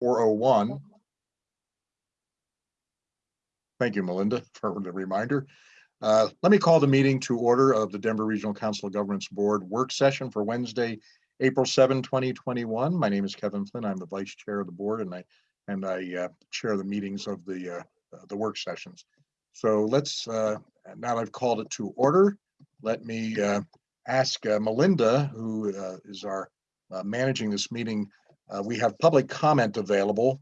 four oh one. Thank you, Melinda, for the reminder. Uh, Let me call the meeting to order of the Denver Regional Council of Governments Board Work Session for Wednesday, April 7, 2021. My name is Kevin Flynn. I'm the Vice Chair of the Board and I, and I uh, chair the meetings of the, uh, uh, the work sessions. So let's, uh, now I've called it to order, let me uh, ask Melinda, who is our managing this meeting. Uh, We have public comment available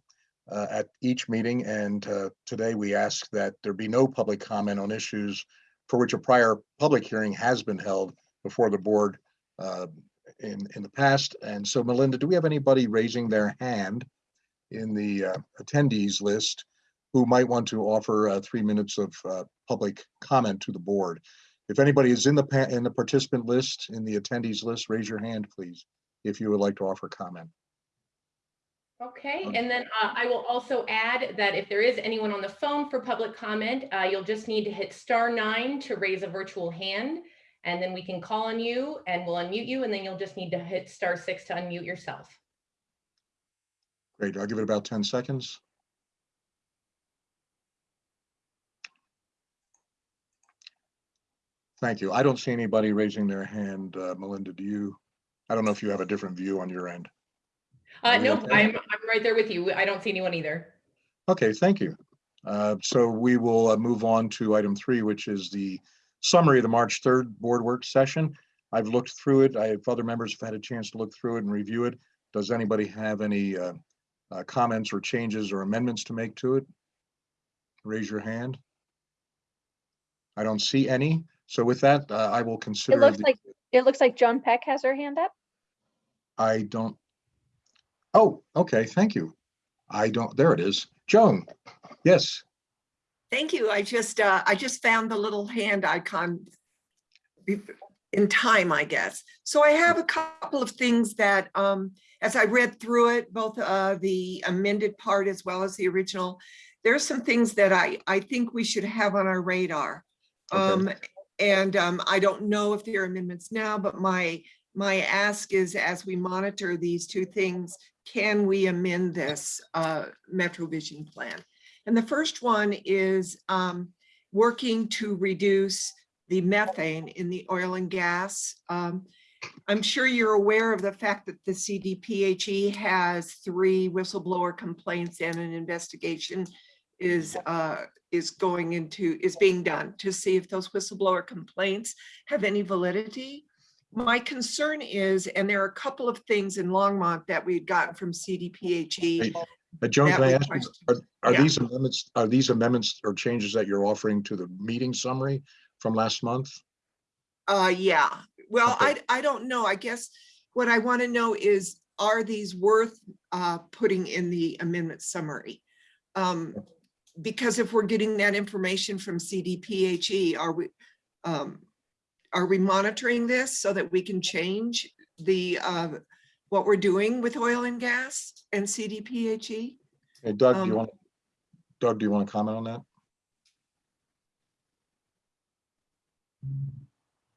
uh, at each meeting, and uh, today we ask that there be no public comment on issues for which a prior public hearing has been held before the board uh, in, in the past. And so Melinda, do we have anybody raising their hand in the uh, attendees list who might want to offer uh, three minutes of public comment to the board? If anybody is in the, in the participant list, in the attendees list, raise your hand, please, if you would like to offer comment. Okay, Okay. and then uh, I will also add that if there is anyone on the phone for public comment, uh, you'll just need to hit star nine to raise a virtual hand. And then we can call on you and we'll unmute you, and then you'll just need to hit star six to unmute yourself. Great, I'll give it about 10 seconds. Thank you. I don't see anybody raising their hand. Uh, Melinda, do you? I don't know if you have a different view on your end. Uh, no, okay? I'm, I'm right there with you. I don't see anyone either. Okay, thank you. Uh, So we will uh, move on to item three, which is the summary of the March 3rd board work session. I've looked through it. I have other members have had a chance to look through it and review it. Does anybody have any uh, uh, comments or changes or amendments to make to it? Raise your hand. I don't see any. So with that, uh, I will consider. It looks the- like, it looks like Joan Peck has her hand up. I don't. Oh, okay, thank you. I don't, there it is. Joan, yes. Thank you. I just, uh, I just found the little hand icon in time, I guess. So I have a couple of things that, um, as I read through it, both, uh, the amended part as well as the original, there are some things that I, I think we should have on our radar. Okay. Um, and, um, I don't know if there are amendments now, but my, my ask is as we monitor these two things, can we amend this, uh, MetroVision plan? And the first one is um, working to reduce the methane in the oil and gas. Um, I'm sure you're aware of the fact that the CDPHE has three whistleblower complaints and an investigation is uh, is going into, is being done to see if those whistleblower complaints have any validity. My concern is, and there are a couple of things in Longmont that we had gotten from CDPHE. Uh, Joan, that can I ask, you, are, are Yeah. these amendments, are these amendments or changes that you're offering to the meeting summary from last month? Uh, yeah, well, Okay. I, I don't know. I guess what I want to know is, are these worth uh, putting in the amendment summary? Um, because if we're getting that information from CDPHE, are we, um, are we monitoring this so that we can change the, uh, what we're doing with oil and gas and CDPHE? Hey Doug, do you Um, want, Doug, do you want to comment on that?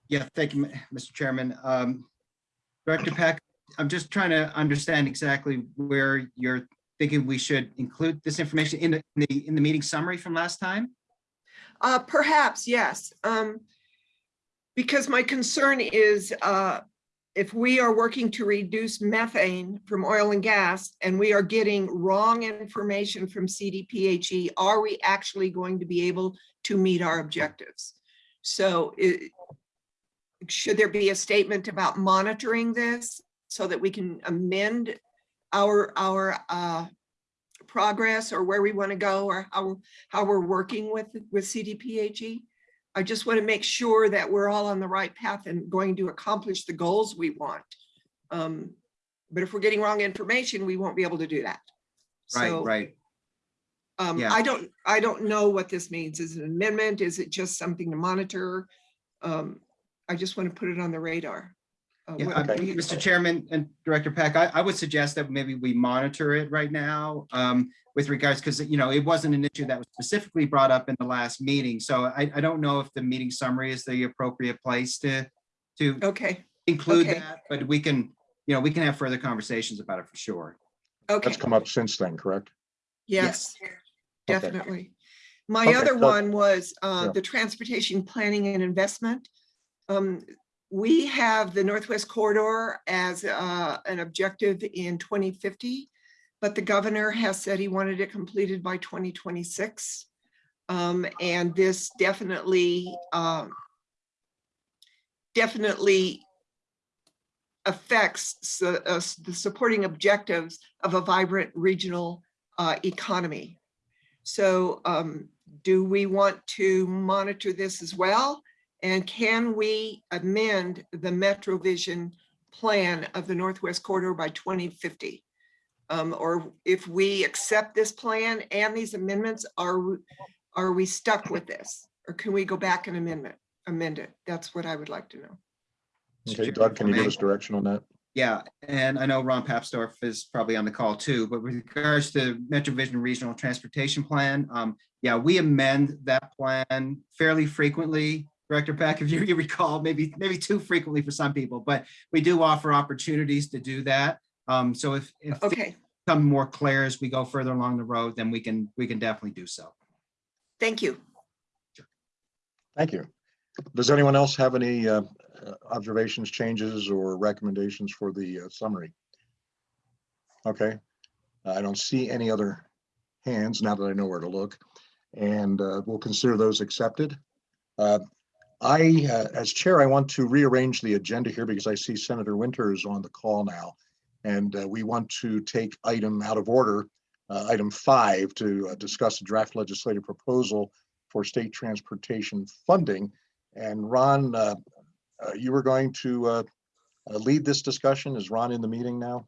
Yeah, thank you, Mr. Chairman. Um, Director Peck, I'm just trying to understand exactly where you're thinking we should include this information in the, in the, in the meeting summary from last time? Uh, perhaps, yes. Um, because my concern is, uh, if we are working to reduce methane from oil and gas and we are getting wrong information from CDPHE, are we actually going to be able to meet our objectives? So it, should there be a statement about monitoring this so that we can amend our, our, uh, progress or where we want to go or how, how we're working with, with CDPHE. I just want to make sure that we're all on the right path and going to accomplish the goals we want. Um, But if we're getting wrong information, we won't be able to do that. Right, So, right. Um, yeah. I don't, I don't know what this means. Is it an amendment? Is it just something to monitor? Um, I just want to put it on the radar. Uh, Yeah, what- uh, what do you- Mr. Chairman and Director Peck, I, I would suggest that maybe we monitor it right now um, with regards, because, you know, it wasn't an issue that was specifically brought up in the last meeting. So I, I don't know if the meeting summary is the appropriate place to, to Okay, include okay. that, but we can, you know, we can have further conversations about it for sure. Okay, That's come up since then, correct? yes, Okay. definitely. My Okay, other so- one was uh, Yeah. the transportation planning and investment. Um, We have the Northwest Corridor as uh, an objective in 2050, but the governor has said he wanted it completed by 2026. Um, And this definitely, um, definitely affects su- uh, the supporting objectives of a vibrant regional uh, economy. So um, do we want to monitor this as well? And can we amend the MetroVision plan of the Northwest Corridor by 2050? Um, Or if we accept this plan and these amendments, are, we- are we stuck with this? Or can we go back and amendment, amend it? That's what I would like to know. Okay, Doug, can you give us direction on that? Yeah, and I know Ron Papsdorf is probably on the call too, but with regards to MetroVision Regional Transportation Plan, um, yeah, we amend that plan fairly frequently. Director Peck, if you you recall, maybe, maybe too frequently for some people, but we do offer opportunities to do that. Um, so if, if Okay, become more clear as we go further along the road, then we can, we can definitely do so. thank you. Thank you. Does anyone else have any uh, uh, observations, changes, or recommendations for the uh, summary? Okay, I don't see any other hands now that I know where to look, and uh, we'll consider those accepted. I, uh, as chair, I want to rearrange the agenda here because I see Senator Winters on the call now. And uh, we want to take item out of order, uh, item five, to uh, discuss a draft legislative proposal for state transportation funding. And Ron, uh, uh, you were going to lead this discussion. Is Ron in the meeting now?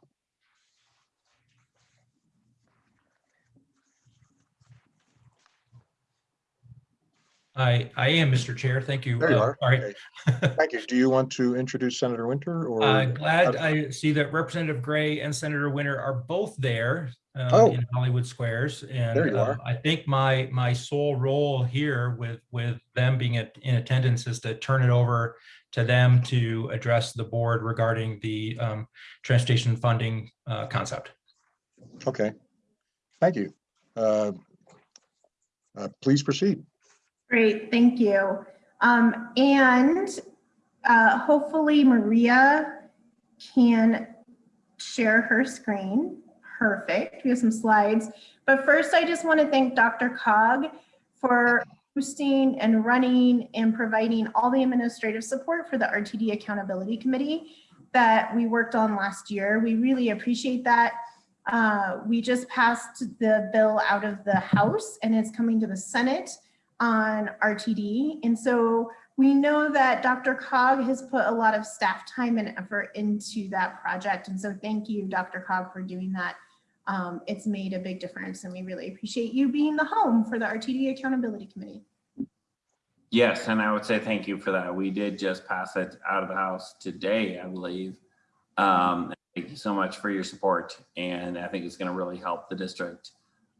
I, I am, Mr. Chair. Thank you. There you Uh, are. All right. Okay. Thank you. Do you want to introduce Senator Winter or? Uh, Glad I see that Representative Gray and Senator Winter are both there uh, Oh. in Hollywood Squares. And There you uh, are. I think my, my sole role here with, with them being at- in attendance is to turn it over to them to address the board regarding the um, transportation funding uh, concept. Okay, thank you. Uh, uh, Please proceed. Great, thank you. Um, and, uh, hopefully Maria can share her screen. Perfect, we have some slides. But first, I just want to thank DRCOG for hosting and running and providing all the administrative support for the RTD Accountability Committee that we worked on last year. We really appreciate that. Uh, we just passed the bill out of the House and it's coming to the Senate on RTD. And so we know that DRCOG has put a lot of staff time and effort into that project. And so thank you, DRCOG, for doing that. Um, it's made a big difference and we really appreciate you being the home for the RTD Accountability Committee. Yes, and I would say thank you for that. We did just pass it out of the house today, I believe. Um, thank you so much for your support, and I think it's going to really help the district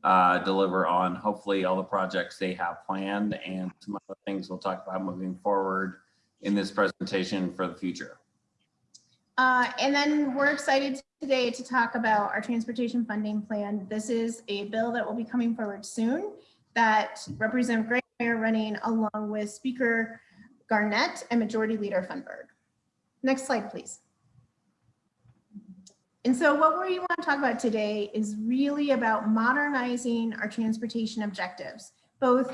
uh, deliver on hopefully all the projects they have planned and some other things we'll talk about moving forward in this presentation for the future. Uh, and then we're excited today to talk about our transportation funding plan. This is a bill that will be coming forward soon that Representative Gray are running along with Speaker Garnett and Majority Leader Fenberg. Next slide, please. And so what we want to talk about today is really about modernizing our transportation objectives, both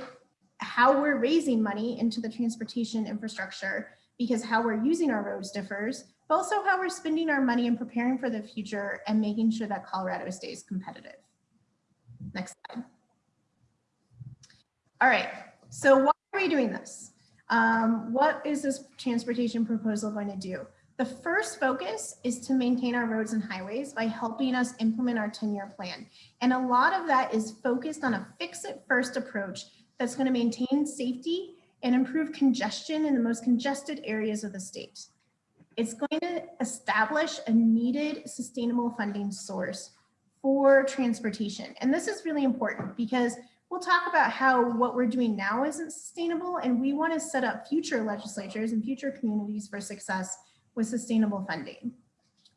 how we're raising money into the transportation infrastructure because how we're using our roads differs, but also how we're spending our money and preparing for the future and making sure that Colorado stays competitive. Next slide. All right, so why are we doing this? Um, what is this transportation proposal going to do? The first focus is to maintain our roads and highways by helping us implement our 10-year plan. And a lot of that is focused on a fix-it-first approach that's going to maintain safety and improve congestion in the most congested areas of the state. It's going to establish a needed sustainable funding source for transportation. And this is really important because we'll talk about how what we're doing now isn't sustainable and we want to set up future legislatures and future communities for success with sustainable funding.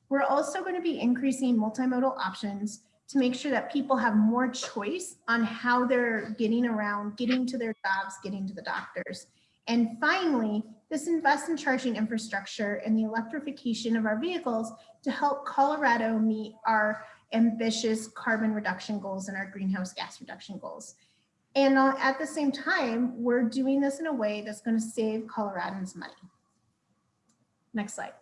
We're also going to be increasing multimodal options to make sure that people have more choice on how they're getting around, getting to their jobs, getting to the doctors. And finally, this invests in charging infrastructure and the electrification of our vehicles to help Colorado meet our ambitious carbon reduction goals and our greenhouse gas reduction goals. And uh, at the same time, we're doing this in a way that's going to save Coloradans money. Next slide.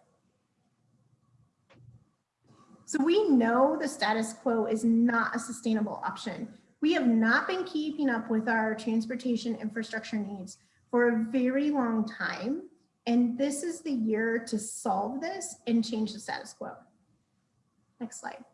So we know the status quo is not a sustainable option. We have not been keeping up with our transportation infrastructure needs for a very long time. And this is the year to solve this and change the status quo. Next slide.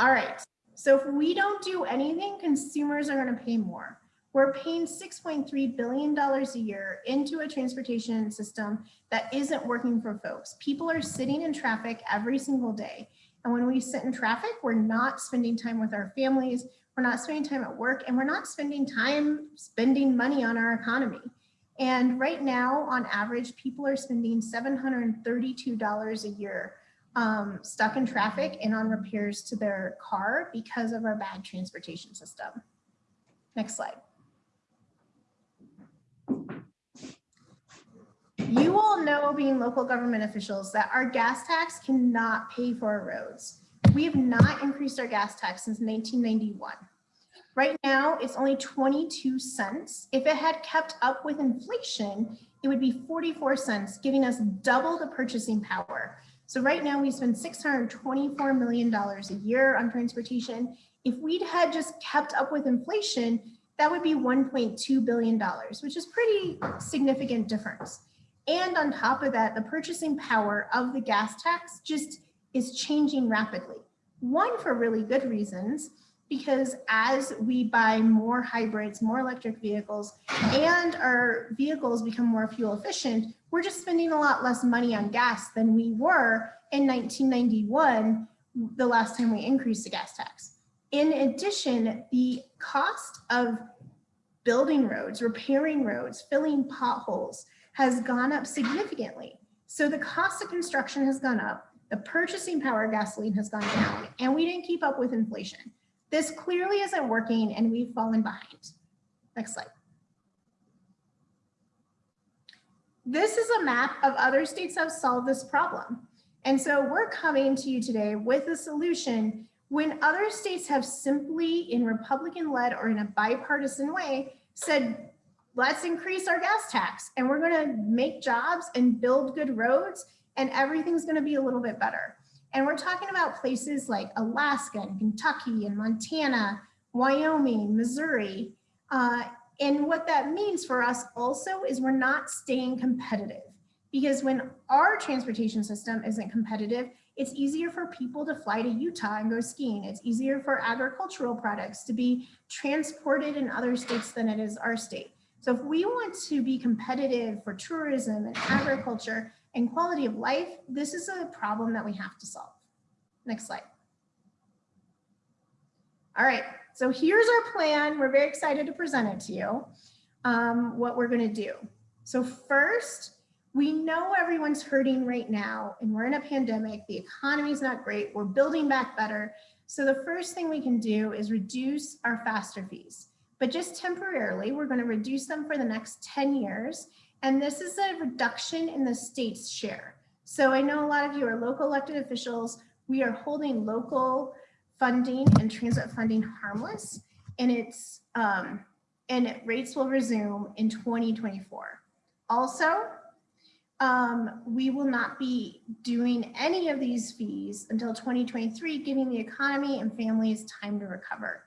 All right, so if we don't do anything, consumers are gonna pay more. We're paying $6.3 billion a year into a transportation system that isn't working for folks. People are sitting in traffic every single day. And when we sit in traffic, we're not spending time with our families, we're not spending time at work, and we're not spending time spending money on our economy. And right now, on average, people are spending $732 a year um, stuck in traffic and on repairs to their car because of our bad transportation system. Next slide. You all know, being local government officials, that our gas tax cannot pay for our roads. We have not increased our gas tax since 1991. Right now, it's only 22 cents. If it had kept up with inflation, it would be 44 cents, giving us double the purchasing power. So right now we spend $624 million a year on transportation. If we'd had just kept up with inflation, that would be $1.2 billion, which is pretty significant difference. And on top of that, the purchasing power of the gas tax just is changing rapidly. One, for really good reasons, because as we buy more hybrids, more electric vehicles, and our vehicles become more fuel efficient, we're just spending a lot less money on gas than we were in 1991, the last time we increased the gas tax. In addition, the cost of building roads, repairing roads, filling potholes has gone up significantly. So the cost of construction has gone up, the purchasing power of gasoline has gone down, and we didn't keep up with inflation. This clearly isn't working and we've fallen behind. Next slide. This is a map of other states that have solved this problem. And so we're coming to you today with a solution when other states have simply in Republican led or in a bipartisan way said, let's increase our gas tax and we're gonna make jobs and build good roads and everything's gonna be a little bit better. And we're talking about places like Alaska and Kentucky and Montana, Wyoming, Missouri. Uh, and what that means for us also is we're not staying competitive because when our transportation system isn't competitive, it's easier for people to fly to Utah and go skiing. It's easier for agricultural products to be transported in other states than it is our state. So if we want to be competitive for tourism and agriculture and quality of life, this is a problem that we have to solve. Next slide. All right, so here's our plan. We're very excited to present it to you, um, what we're gonna do. So first, we know everyone's hurting right now and we're in a pandemic. The economy's not great. We're building back better. So the first thing we can do is reduce our FASTER fees, but just temporarily, we're gonna reduce them for the next 10 years. And this is a reduction in the state's share. So I know a lot of you are local elected officials. We are holding local funding and transit funding harmless and it's um, and rates will resume in 2024. Also, um, we will not be doing any of these fees until 2023, giving the economy and families time to recover.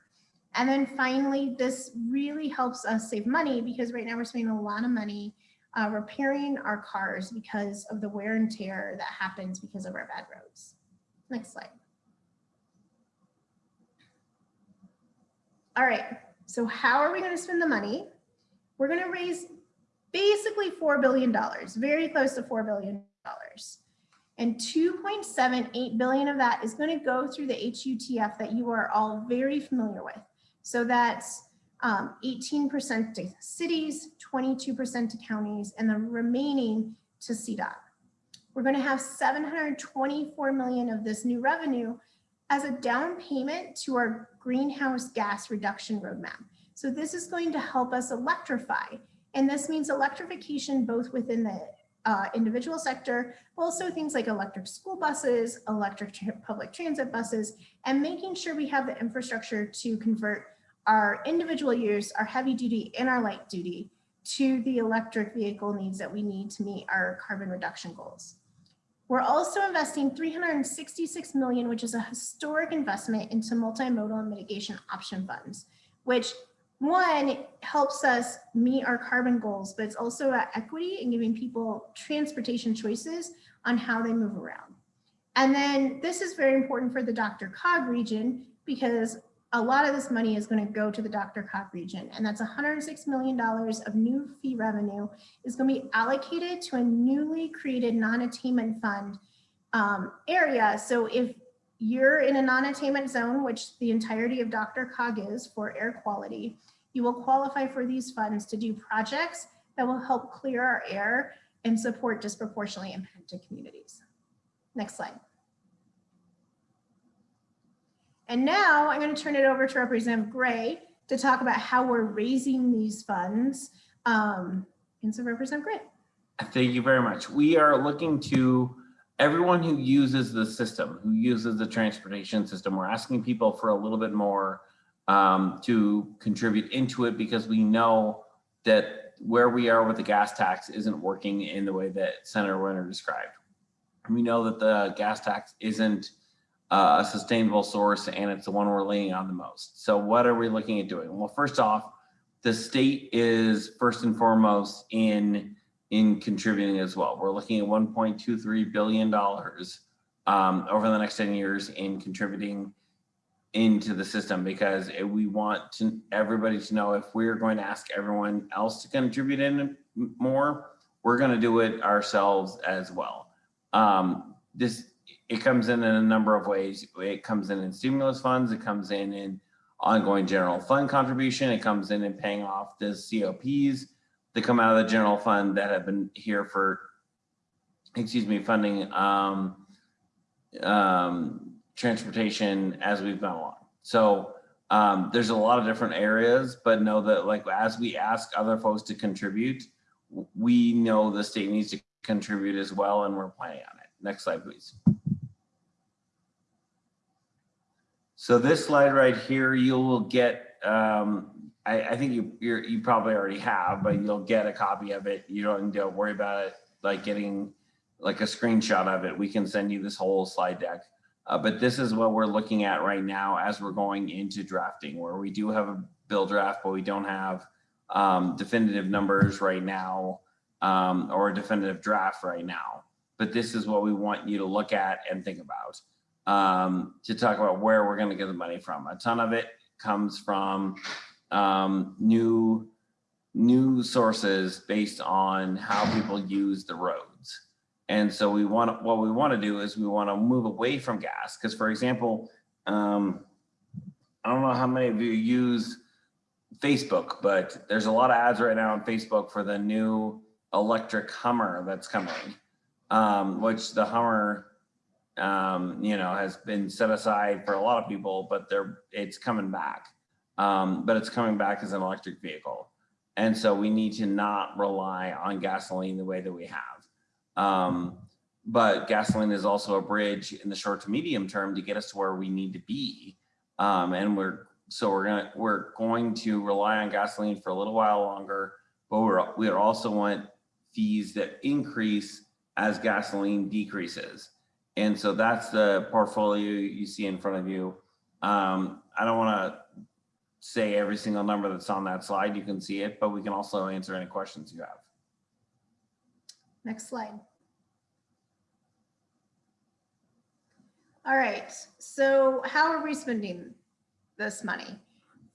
And then finally, this really helps us save money because right now we're spending a lot of money uh, repairing our cars because of the wear and tear that happens because of our bad roads. Next slide. All right, so how are we going to spend the money? We're going to raise basically $4 billion, very close to $4 billion. And 2.78 billion of that is going to go through the HUTF that you are all very familiar with. So that's 18% um, to cities, 22% to counties, and the remaining to CDOT. We're going to have 724 million of this new revenue as a down payment to our greenhouse gas reduction roadmap. So this is going to help us electrify. And this means electrification both within the uh, individual sector, but also things like electric school buses, electric tra- public transit buses, and making sure we have the infrastructure to convert our individual use, our heavy duty and our light duty to the electric vehicle needs that we need to meet our carbon reduction goals. We're also investing 366 million, which is a historic investment into multimodal mitigation option funds, which one helps us meet our carbon goals, but it's also equity and giving people transportation choices on how they move around. And then this is very important for the DRCOG region because a lot of this money is going to go to the DRCOG region, and that's $106 million of new fee revenue is going to be allocated to a newly created non-attainment fund um, area. So if you're in a non-attainment zone, which the entirety of DRCOG is for air quality, you will qualify for these funds to do projects that will help clear our air and support disproportionately impacted communities. Next slide. And now I'm going to turn it over to Representative Gray to talk about how we're raising these funds. Um, and so Representative Gray. Thank you very much. We are looking to everyone who uses the system, who uses the transportation system, we're asking people for a little bit more um, to contribute into it because we know that where we are with the gas tax isn't working in the way that Senator Winter described. We know that the gas tax isn't a sustainable source and it's the one we're leaning on the most. So what are we looking at doing? Well, first off, the state is first and foremost in in contributing as well. We're looking at 1.23 billion dollars um, over the next 10 years in contributing into the system because we want to everybody to know if we're going to ask everyone else to contribute in more, we're going to do it ourselves as well. Um, this it comes in in a number of ways. It comes in in stimulus funds. It comes in in ongoing general fund contribution. It comes in in paying off the COPs that come out of the general fund that have been here for, excuse me, funding um, um, transportation as we've gone along. So um, there's a lot of different areas, but know that like as we ask other folks to contribute, we know the state needs to contribute as well, and we're planning on it. Next slide, please. So this slide right here, you will get, um, I, I think you you probably already have, but you'll get a copy of it. You don't need to worry about it like getting like a screenshot of it. We can send you this whole slide deck. Uh, but this is what we're looking at right now as we're going into drafting, where we do have a bill draft, but we don't have um, definitive numbers right now um, or a definitive draft right now. But this is what we want you to look at and think about um, to talk about where we're going to get the money from. A ton of it comes from um, new new sources based on how people use the roads. And so we want what we want to do is we want to move away from gas because, for example, um, I don't know how many of you use Facebook, but there's a lot of ads right now on Facebook for the new electric Hummer that's coming, um, which the Hummer, um, you know, has been set aside for a lot of people, but they're it's coming back. Um, but it's coming back as an electric vehicle. And so we need to not rely on gasoline the way that we have. Um, but gasoline is also a bridge in the short to medium term to get us to where we need to be. Um, and we're so we're gonna we're going to rely on gasoline for a little while longer, but we're we also want fees that increase as gasoline decreases. And so that's the portfolio you see in front of you. Um, I don't want to say every single number that's on that slide. You can see it, but we can also answer any questions you have. Next slide. All right, so how are we spending this money?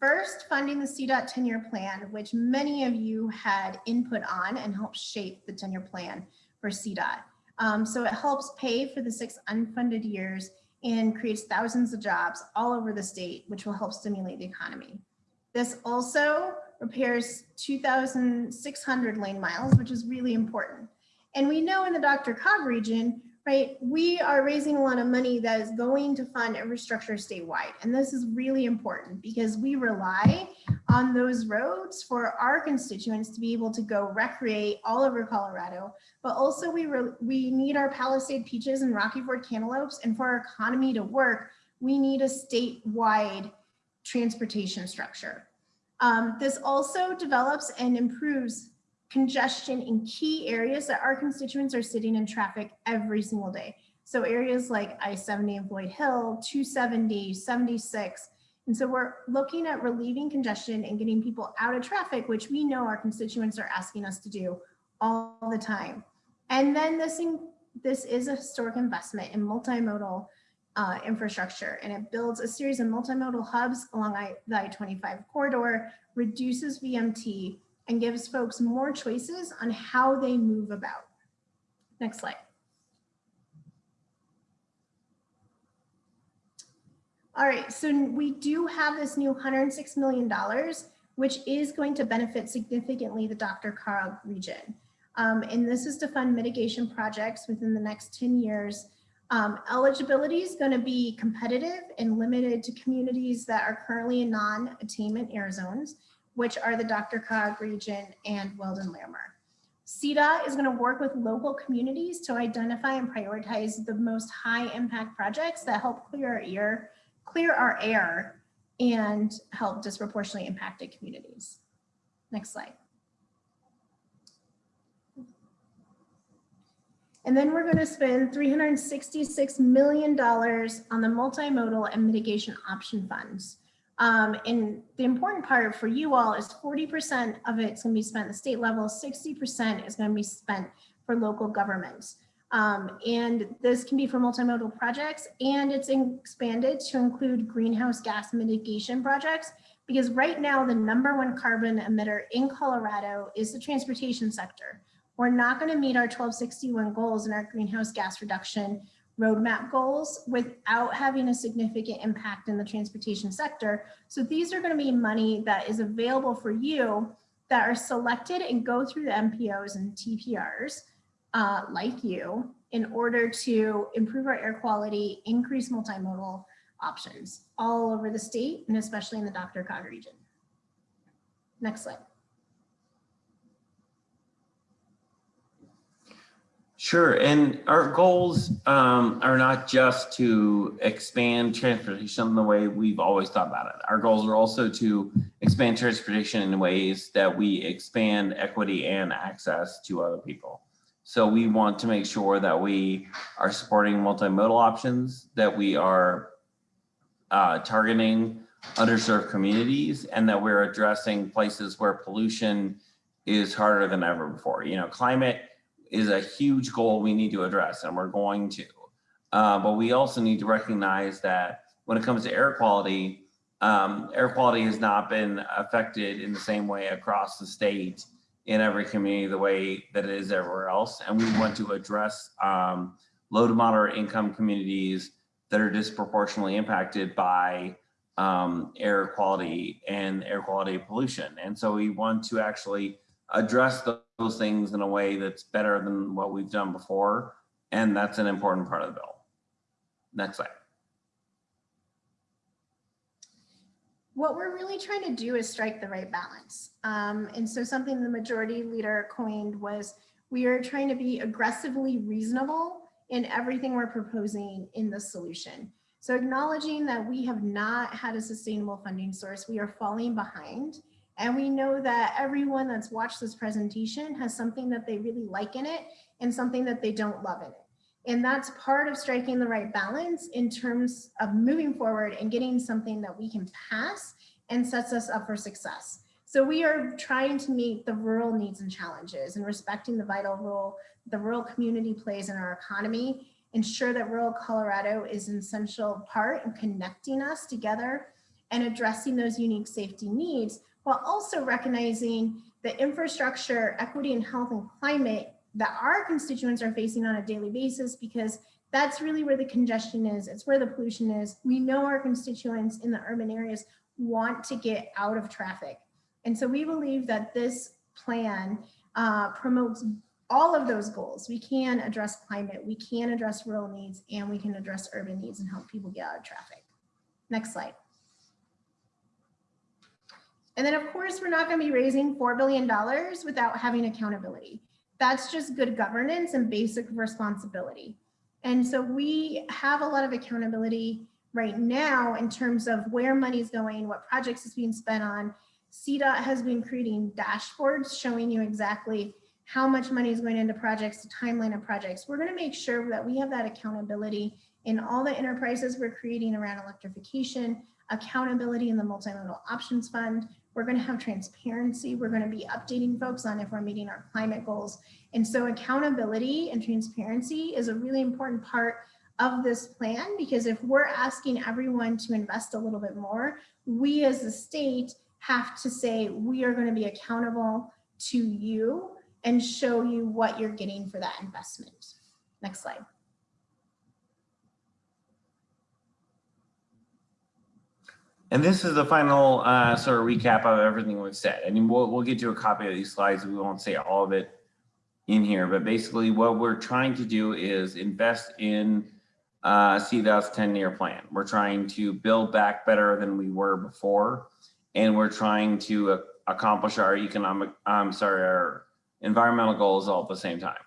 First, funding the CDOT 10-year plan, which many of you had input on and helped shape the 10-year plan for CDOT. Um, so it helps pay for the six unfunded years and creates thousands of jobs all over the state, which will help stimulate the economy. This also repairs 2,600 lane miles, which is really important. And we know in the DRCOG region, right? We are raising a lot of money that is going to fund infrastructure statewide. And this is really important because we rely on those roads for our constituents to be able to go recreate all over Colorado. But also we, we need our Palisade peaches and Rocky Ford cantaloupes. And for our economy to work, we need a statewide transportation structure. Um, this also develops and improves congestion in key areas that our constituents are sitting in traffic every single day. So areas like I-70 and Floyd Hill, 270, 76. And so we're looking at relieving congestion and getting people out of traffic, which we know our constituents are asking us to do all the time. And then this, in- this is a historic investment in multimodal uh, infrastructure, and it builds a series of multimodal hubs along I- the I-25 corridor, reduces VMT, and gives folks more choices on how they move about. Next slide. All right, so we do have this new $106 million, which is going to benefit significantly the DRCOG region. Um, and this is to fund mitigation projects within the next 10 years. Um, eligibility is going to be competitive and limited to communities that are currently in non-attainment air zones which are the DRCOG region and Weld and Larimer. CDOT is going to work with local communities to identify and prioritize the most high impact projects that help clear our air, clear our air and help disproportionately impacted communities. Next slide. And then we're going to spend $366 million on the multimodal and mitigation option funds. Um, and the important part for you all is 40% of it's going to be spent at the state level, 60% is going to be spent for local governments. Um, and this can be for multimodal projects and it's expanded to include greenhouse gas mitigation projects because right now the number one carbon emitter in Colorado is the transportation sector. We're not going to meet our 1261 goals in our greenhouse gas reduction roadmap goals without having a significant impact in the transportation sector. So these are going to be money that is available for you that are selected and go through the MPOs and TPRs uh, like you in order to improve our air quality, increase multimodal options all over the state and especially in the DRCOG region. Next slide. Sure, and our goals um, are not just to expand transportation the way we've always thought about it. Our goals are also to expand transportation in ways that we expand equity and access to other people. So we want to make sure that we are supporting multimodal options, that we are uh, targeting underserved communities, and that we're addressing places where pollution is harder than ever before. You know, climate is a huge goal we need to address and we're going to. Uh, but we also need to recognize that when it comes to air quality, um, air quality has not been affected in the same way across the state in every community the way that it is everywhere else. And we want to address um, low to moderate income communities that are disproportionately impacted by um, air quality and air quality pollution. And so we want to actually address those things in a way that's better than what we've done before. And that's an important part of the bill. Next slide. What we're really trying to do is strike the right balance. Um, and so something the majority leader coined was we are trying to be aggressively reasonable in everything we're proposing in the solution. So acknowledging that we have not had a sustainable funding source, we are falling behind. And we know that everyone that's watched this presentation has something that they really like in it and something that they don't love in it. And that's part of striking the right balance in terms of moving forward and getting something that we can pass and sets us up for success. So we are trying to meet the rural needs and challenges and respecting the vital role the rural community plays in our economy, ensure that rural Colorado is an essential part in connecting us together and addressing those unique safety needs, while also recognizing the infrastructure, equity and health and climate that our constituents are facing on a daily basis because that's really where the congestion is. It's where the pollution is. We know our constituents in the urban areas want to get out of traffic. And so we believe that this plan uh, promotes all of those goals. We can address climate, we can address rural needs, and we can address urban needs and help people get out of traffic. Next slide. And then, of course, we're not going to be raising $4 billion without having accountability. That's just good governance and basic responsibility. And so we have a lot of accountability right now in terms of where money's going, what projects is being spent on. CDOT has been creating dashboards showing you exactly how much money is going into projects, the timeline of projects. We're going to make sure that we have that accountability in all the enterprises we're creating around electrification, accountability in the multimodal options fund. We're going to have transparency. We're going to be updating folks on if we're meeting our climate goals. And so accountability and transparency is a really important part of this plan because if we're asking everyone to invest a little bit more, we as a state have to say we are going to be accountable to you and show you what you're getting for that investment. Next slide. And this is the final uh, sort of recap of everything we've said. I mean, we'll, we'll get you a copy of these slides. We won't say all of it in here, but basically what we're trying to do is invest in uh, CDOT's 10-year plan. We're trying to build back better than we were before, and we're trying to uh, accomplish our economic, I'm sorry, our environmental goals all at the same time.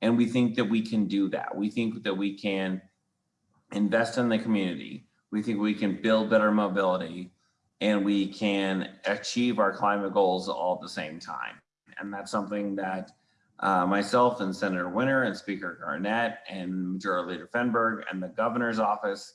And we think that we can do that. We think that we can invest in the community. We think we can build better mobility and we can achieve our climate goals all at the same time. And that's something that uh, myself and Senator Winter and Speaker Garnett and Majority Leader Fenberg and the governor's office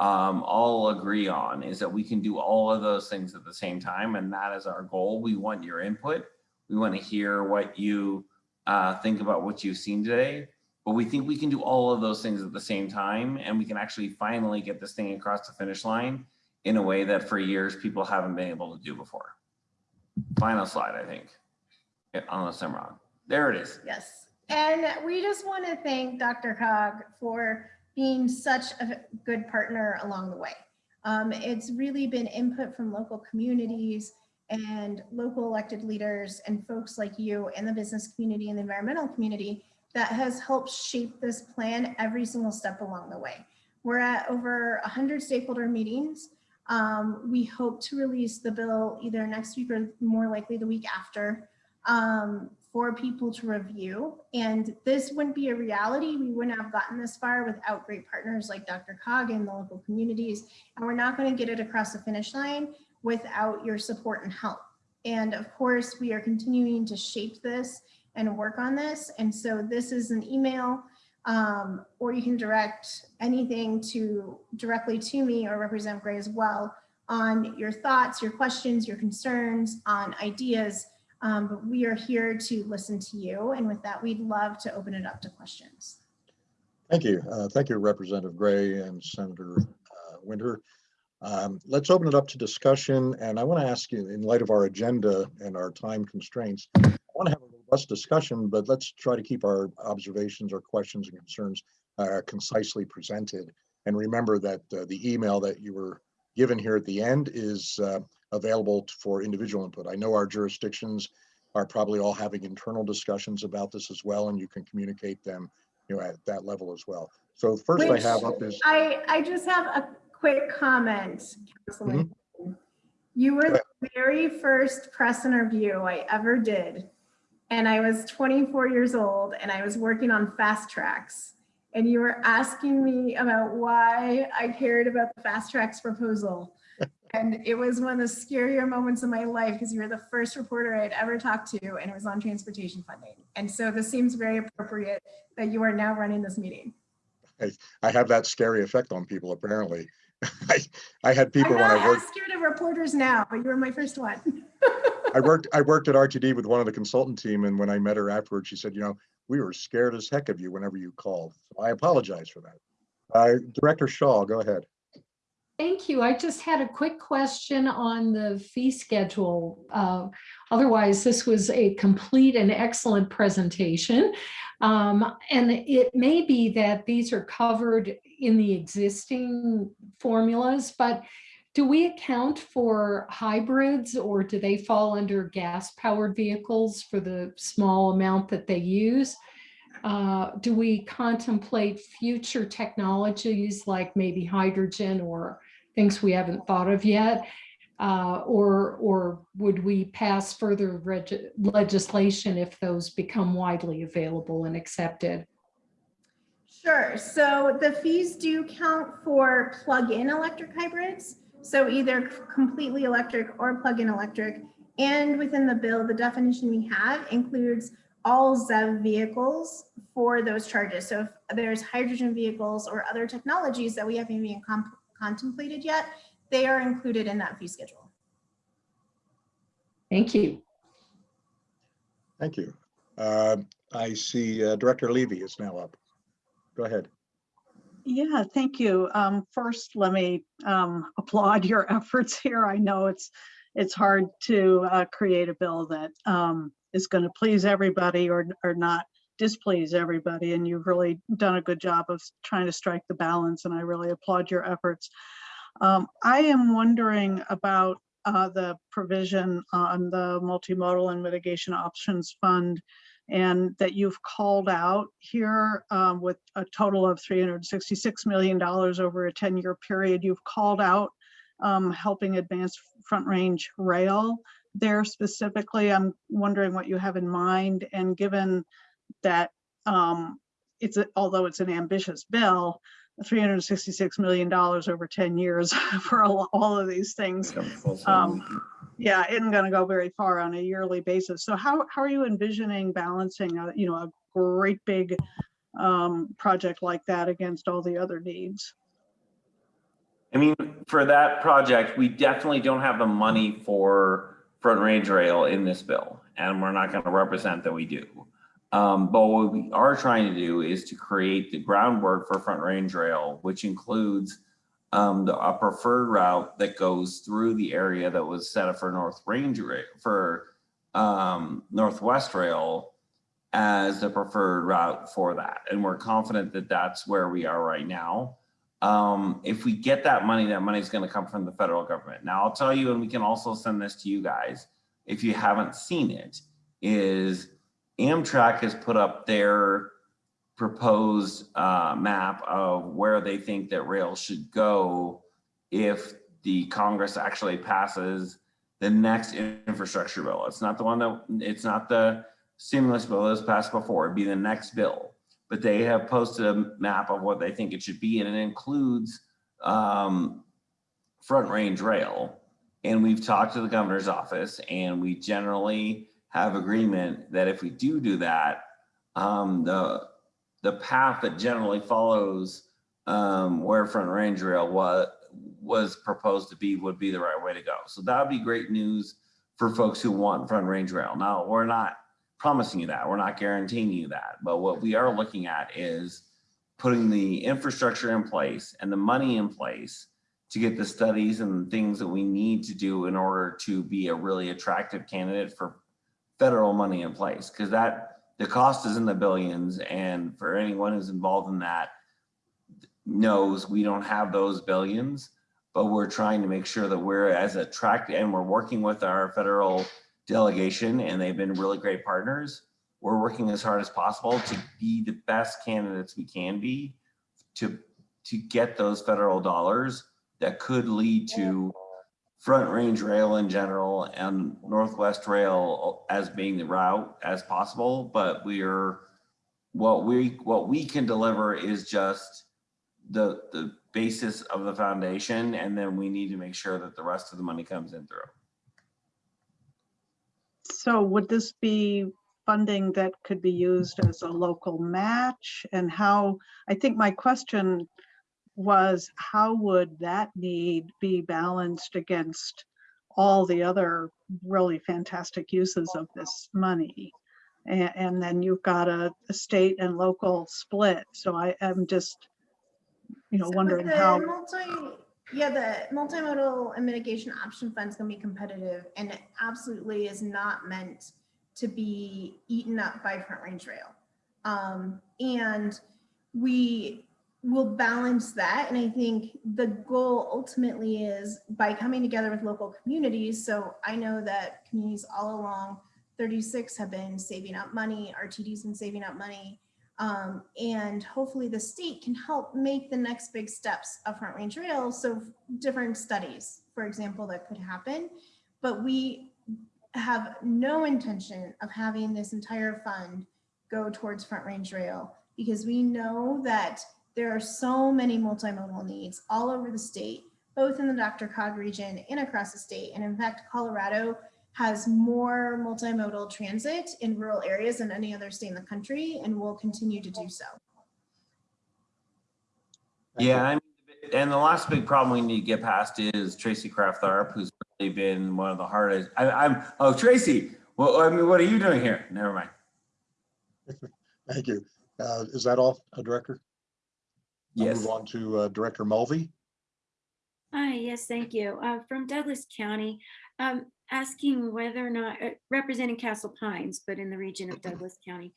um, all agree on is that we can do all of those things at the same time. And that is our goal. We want your input. We want to hear what you uh, think about what you've seen today. But we think we can do all of those things at the same time. And we can actually finally get this thing across the finish line in a way that for years people haven't been able to do before. Final slide, I think, unless I'm wrong. There it is. Yes. And we just want to thank DRCOG for being such a good partner along the way. Um, it's really been input from local communities and local elected leaders and folks like you and the business community and the environmental community that has helped shape this plan every single step along the way. We're at over 100 stakeholder meetings. Um, we hope to release the bill either next week or more likely the week after. Um, for people to review. And this wouldn't be a reality. We wouldn't have gotten this far without great partners like DRCOG and the local communities. And we're not going to get it across the finish line without your support and help. And of course, we are continuing to shape this and work on this. And so this is an email um, or you can direct anything to directly to me or Representative Gray as well on your thoughts, your questions, your concerns, on ideas um, but we are here to listen to you. And with that, we'd love to open it up to questions. Thank you. Uh, Thank you, Representative Gray and Senator uh, Winter. Um, Let's open it up to discussion, and I want to ask you, in light of our agenda and our time constraints, I want to have a robust discussion, but let's try to keep our observations or questions and concerns uh, concisely presented. And remember that uh, the email that you were given here at the end is uh, available for individual input. I know our jurisdictions are probably all having internal discussions about this as well, and you can communicate them, you know, at that level as well. So first I have up is, I, I just have a quick comment, Councilman. You were Mm-hmm. Go the very first press interview I ever did. And I was 24 years old and I was working on FasTracks. And you were asking me about why I cared about the FasTracks proposal. And it was one of the scarier moments of my life because you were the first reporter I had ever talked to and it was on transportation funding. And so this seems very appropriate that you are now running this meeting. I have that scary effect on people apparently. I, I had people I'm when I worked, as scared of reporters now, but you were my first one. I worked, I worked at RTD with one of the consultant team, and when I met her afterwards, she said, you know, we were scared as heck of you whenever you called. So I apologize for that. Uh, Director Shaw, go ahead. Thank you. I just had a quick question on the fee schedule. Uh, Otherwise, this was a complete and excellent presentation. Um, And it may be that these are covered in the existing formulas, but do we account for hybrids or do they fall under gas powered vehicles for the small amount that they use? Uh, do we contemplate future technologies like maybe hydrogen or things we haven't thought of yet? Uh, or, or would we pass further legislation if those become widely available and accepted? Sure. So the fees do count for plug-in electric hybrids. So either completely electric or plug-in electric. And within the bill, the definition we have includes all ZEV vehicles for those charges. So if there's hydrogen vehicles or other technologies that we haven't even com- contemplated yet, they are included in that fee schedule. Thank you. Thank you. Uh, I see uh, Director Levy is now up. Go ahead. Yeah, thank you. Um, first, let me um, applaud your efforts here. I know it's it's hard to uh, create a bill that um, is going to please everybody or or not displease everybody, and you've really done a good job of trying to strike the balance. And I really applaud your efforts. Um, I am wondering about uh, the provision on the multimodal and mitigation options fund and that you've called out here um, with a total of $366 million over a 10-year period. You've called out um, helping advance front range rail there specifically. I'm wondering what you have in mind and given that um, it's, a, although it's an ambitious bill, $366 million over 10 years for all, all of these things um, yeah, isn't going to go very far on a yearly basis. So how, how are you envisioning balancing, a, you know, a great big um, project like that against all the other needs? I mean, for that project, we definitely don't have the money for front range rail in this bill, and we're not going to represent that we do. Um, but what we are trying to do is to create the groundwork for front range rail, which includes um, the a preferred route that goes through the area that was set up for North Range for um, Northwest Rail as the preferred route for that. And we're confident that that's where we are right now. Um, if we get that money, that money is going to come from the federal government. Now, I'll tell you, and we can also send this to you guys if you haven't seen it, is Amtrak has put up their proposed uh, map of where they think that rail should go if the Congress actually passes the next infrastructure bill. It's not the one that, it's not the stimulus bill that was passed before, it'd be the next bill. But they have posted a map of what they think it should be, and it includes um, front range rail. And we've talked to the governor's office, and we generally have agreement that if we do do that, um, the the path that generally follows um, where front range rail was was proposed to be would be the right way to go. So that would be great news for folks who want front range rail. Now we're not promising you that, we're not guaranteeing you that, but what we are looking at is putting the infrastructure in place and the money in place to get the studies and things that we need to do in order to be a really attractive candidate for federal money in place because that the cost is in the billions and for anyone who's involved in that knows we don't have those billions but we're trying to make sure that we're as attractive and we're working with our federal delegation and they've been really great partners. We're working as hard as possible to be the best candidates we can be to to get those federal dollars that could lead to front range rail in general and northwest rail as being the route as possible but we're what we what we can deliver is just the the basis of the foundation and then we need to make sure that the rest of the money comes in through So would this be funding that could be used as a local match? And how, I think my question was, how would that need be balanced against all the other really fantastic uses of this money? And, and then you've got a, a state and local split. So I am just, you know, So wondering the how, multi- Yeah, the multimodal and mitigation option fund's gonna be competitive and it absolutely is not meant to be eaten up by front range rail. Um, and we we'll balance that. And I think the goal ultimately is by coming together with local communities. So I know that communities all along 36 have been saving up money, RTD's been saving up money. Um, and hopefully the state can help make the next big steps of Front Range Rail. So different studies, for example, that could happen. But we have no intention of having this entire fund go towards Front Range Rail because we know that there are so many multimodal needs all over the state, both in the DRCOG region and across the state. And in fact, Colorado has more multimodal transit in rural areas than any other state in the country and will continue to do so. Yeah, I mean, and the last big problem we need to get past is Tracy Kraft-Tharp, who's really been one of the hardest. I, I'm, oh, Tracy, well, I mean, what are you doing here? Never mind. Thank you. Uh, Is that all, uh, Director? I'll Move on to uh, Director Mulvey. Hi, yes, thank you. Uh, From Douglas County, um, asking whether or not, uh, representing Castle Pines, but in the region of Douglas County.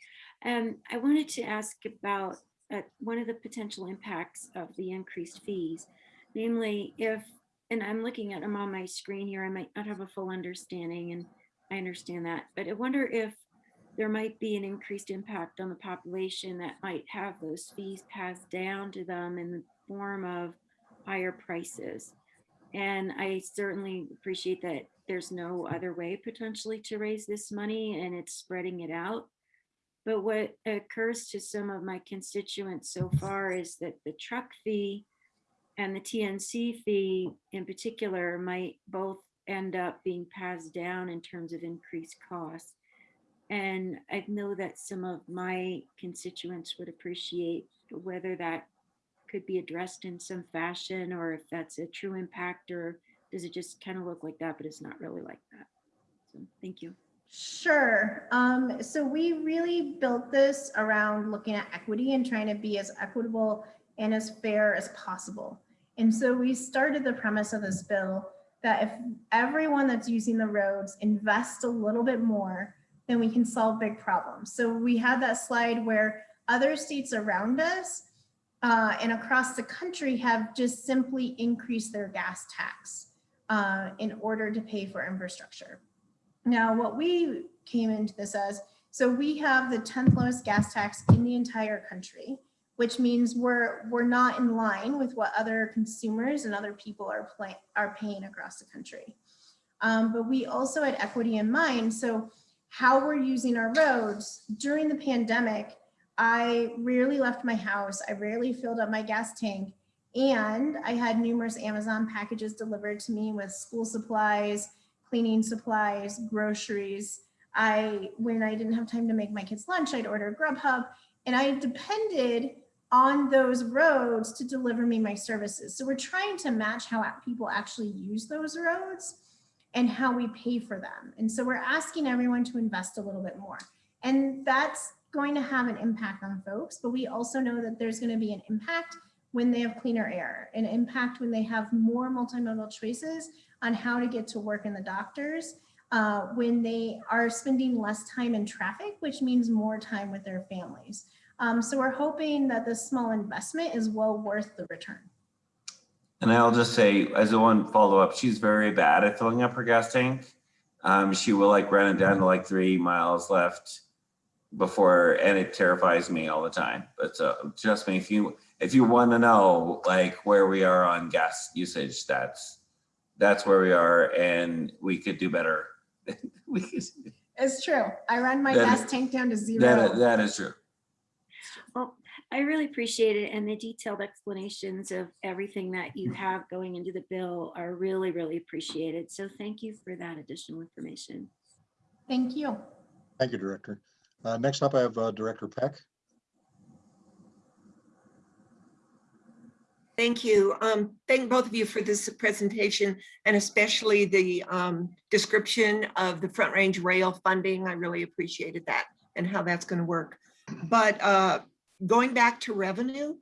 Um, I wanted to ask about uh, one of the potential impacts of the increased fees. Namely, if, and I'm looking at them on my screen here, I might not have a full understanding, and I understand that, but I wonder if there might be an increased impact on the population that might have those fees passed down to them in the form of higher prices. And I certainly appreciate that there's no other way potentially to raise this money and it's spreading it out. But what occurs to some of my constituents so far is that the truck fee and the TNC fee in particular might both end up being passed down in terms of increased costs. And I know that some of my constituents would appreciate whether that could be addressed in some fashion or if that's a true impact or does it just kind of look like that, but it's not really like that. So thank you. Sure. Um, so we really built this around looking at equity and trying to be as equitable and as fair as possible. And so we started the premise of this bill that if everyone that's using the roads invests a little bit more, then we can solve big problems. So we had that slide where other states around us uh, and across the country have just simply increased their gas tax uh, in order to pay for infrastructure. Now, what we came into this as, so we have the 10th lowest gas tax in the entire country, which means we're we're not in line with what other consumers and other people are playing are paying across the country. Um, but we also had equity in mind. So how we're using our roads during the pandemic, I rarely left my house. I rarely filled up my gas tank. And I had numerous Amazon packages delivered to me with school supplies, cleaning supplies, groceries. I, when I didn't have time to make my kids lunch, I'd order Grubhub and I depended on those roads to deliver me my services. So we're trying to match how people actually use those roads and how we pay for them. And so we're asking everyone to invest a little bit more. And that's going to have an impact on folks, but we also know that there's going to be an impact when they have cleaner air, an impact when they have more multimodal choices on how to get to work in the doctors, uh, when they are spending less time in traffic, which means more time with their families. Um, so we're hoping that this small investment is well worth the return. And I'll just say, as a one follow up, she's very bad at filling up her gas tank. Um, she will like run it down to like three miles left before, and it terrifies me all the time. But uh, trust me, if you if you want to know like where we are on gas usage, that's that's where we are, and we could do better. we could, It's true. I run my That- gas tank down to zero. that that is true. Well, I really appreciate it and the detailed explanations of everything that you have going into the bill are really, really appreciated. So thank you for that additional information. Thank you. Thank you, Director. Uh, Next up, I have uh, Director Peck. Thank you. Um, thank both of you for this presentation and especially the um, description of the Front Range Rail funding. I really appreciated that and how that's going to work. But uh, going back to revenue,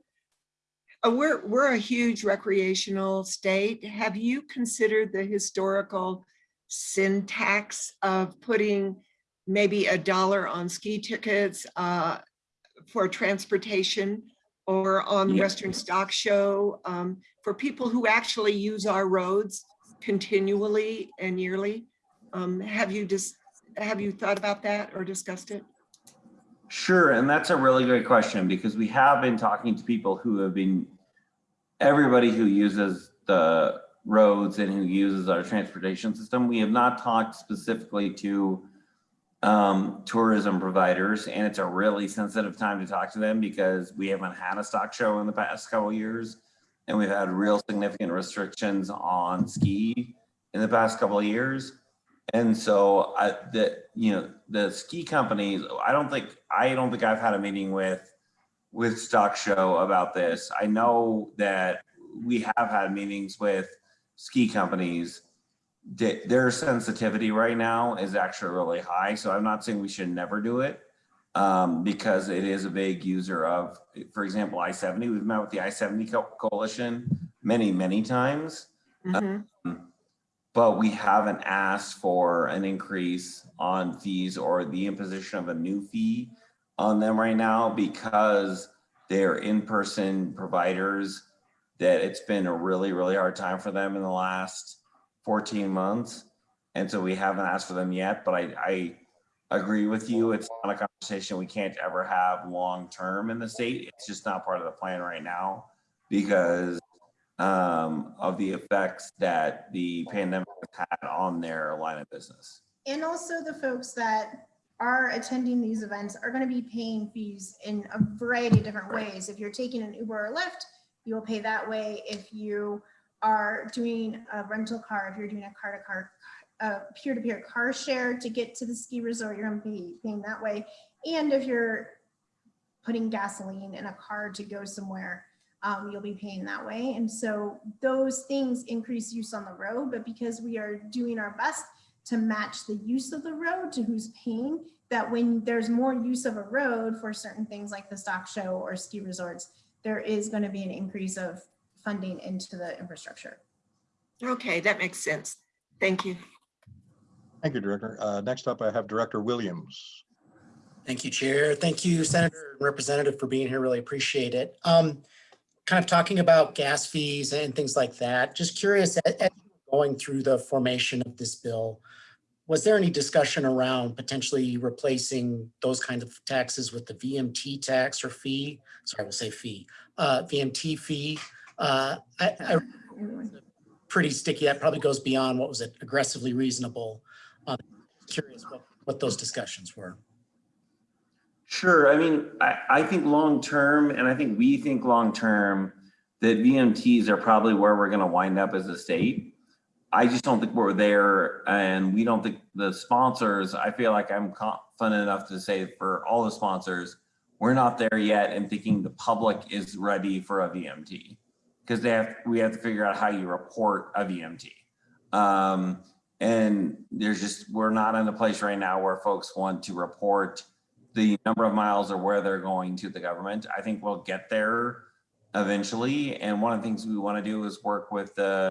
uh, we're, we're a huge recreational state. Have you considered the historical syntax of putting maybe a dollar on ski tickets uh, for transportation or on the Yeah. Western Stock Show, um, for people who actually use our roads continually and yearly. Um, have you just, have you thought about that or discussed it? Sure, and that's a really great question because we have been talking to people who have been, everybody who uses the roads and who uses our transportation system. We have not talked specifically to um, tourism providers, and it's a really sensitive time to talk to them because we haven't had a stock show in the past couple of years. And we've had real significant restrictions on ski in the past couple of years. And so I, the, you know, the ski companies, I don't think, I don't think I've had a meeting with, with Stock Show about this. I know that we have had meetings with ski companies. Their sensitivity right now is actually really high. So I'm not saying we should never do it. Um, because it is a big user of, for example, I-70. We've met with the I-70 Co- Coalition many, many times Mhm. but we haven't asked for an increase on fees or the imposition of a new fee on them right now because they're in-person providers that it's been a really, really hard time for them in the last 14 months. And so we haven't asked for them yet, but I, I agree with you. It's not a conversation we can't ever have long-term in the state. It's just not part of the plan right now because um, of the effects that the pandemic has had on their line of business. And also the folks that are attending these events are going to be paying fees in a variety of different ways. If you're taking an Uber or Lyft, you'll pay that way. If you are doing a rental car, if you're doing a car to car, peer-to-peer car share to get to the ski resort, you're going to be paying that way. And if you're putting gasoline in a car to go somewhere, um, you'll be paying that way. And so those things increase use on the road, but because we are doing our best to match the use of the road to who's paying, that when there's more use of a road for certain things like the stock show or ski resorts, there is going to be an increase of funding into the infrastructure. Okay, that makes sense. Thank you. Thank you, Director. Uh, Next up, I have Director Williams. Thank you, Chair. Thank you, Senator and Representative for being here. Really appreciate it. Um, kind of talking about gas fees and things like that. Just curious, as you were going through the formation of this bill, was there any discussion around potentially replacing those kinds of taxes with the VMT tax or fee? Sorry, we'll say fee, uh, VMT fee. Uh, I, I pretty sticky. That probably goes beyond what was it aggressively reasonable. Um, Curious what, what those discussions were. Sure, I mean, I, I think long-term, and I think we think long-term, that VMTs are probably where we're gonna wind up as a state. I just don't think we're there, and we don't think the sponsors, I feel like I'm confident enough to say for all the sponsors, we're not there yet and thinking the public is ready for a VMT. Because they have, we have to figure out how you report a VMT. Um, and there's just, we're not in a place right now where folks want to report the number of miles or where they're going to the government. I think we'll get there eventually. And one of the things we want to do is work with the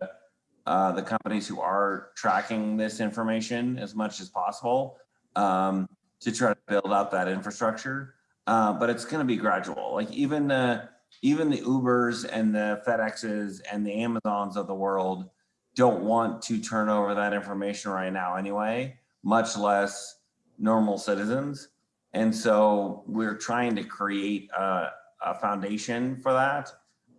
uh, the companies who are tracking this information as much as possible um, to try to build out that infrastructure. Uh, but it's going to be gradual. Like even the even the Ubers and the FedExes and the Amazons of the world don't want to turn over that information right now anyway, much less normal citizens. And so we're trying to create a, a foundation for that,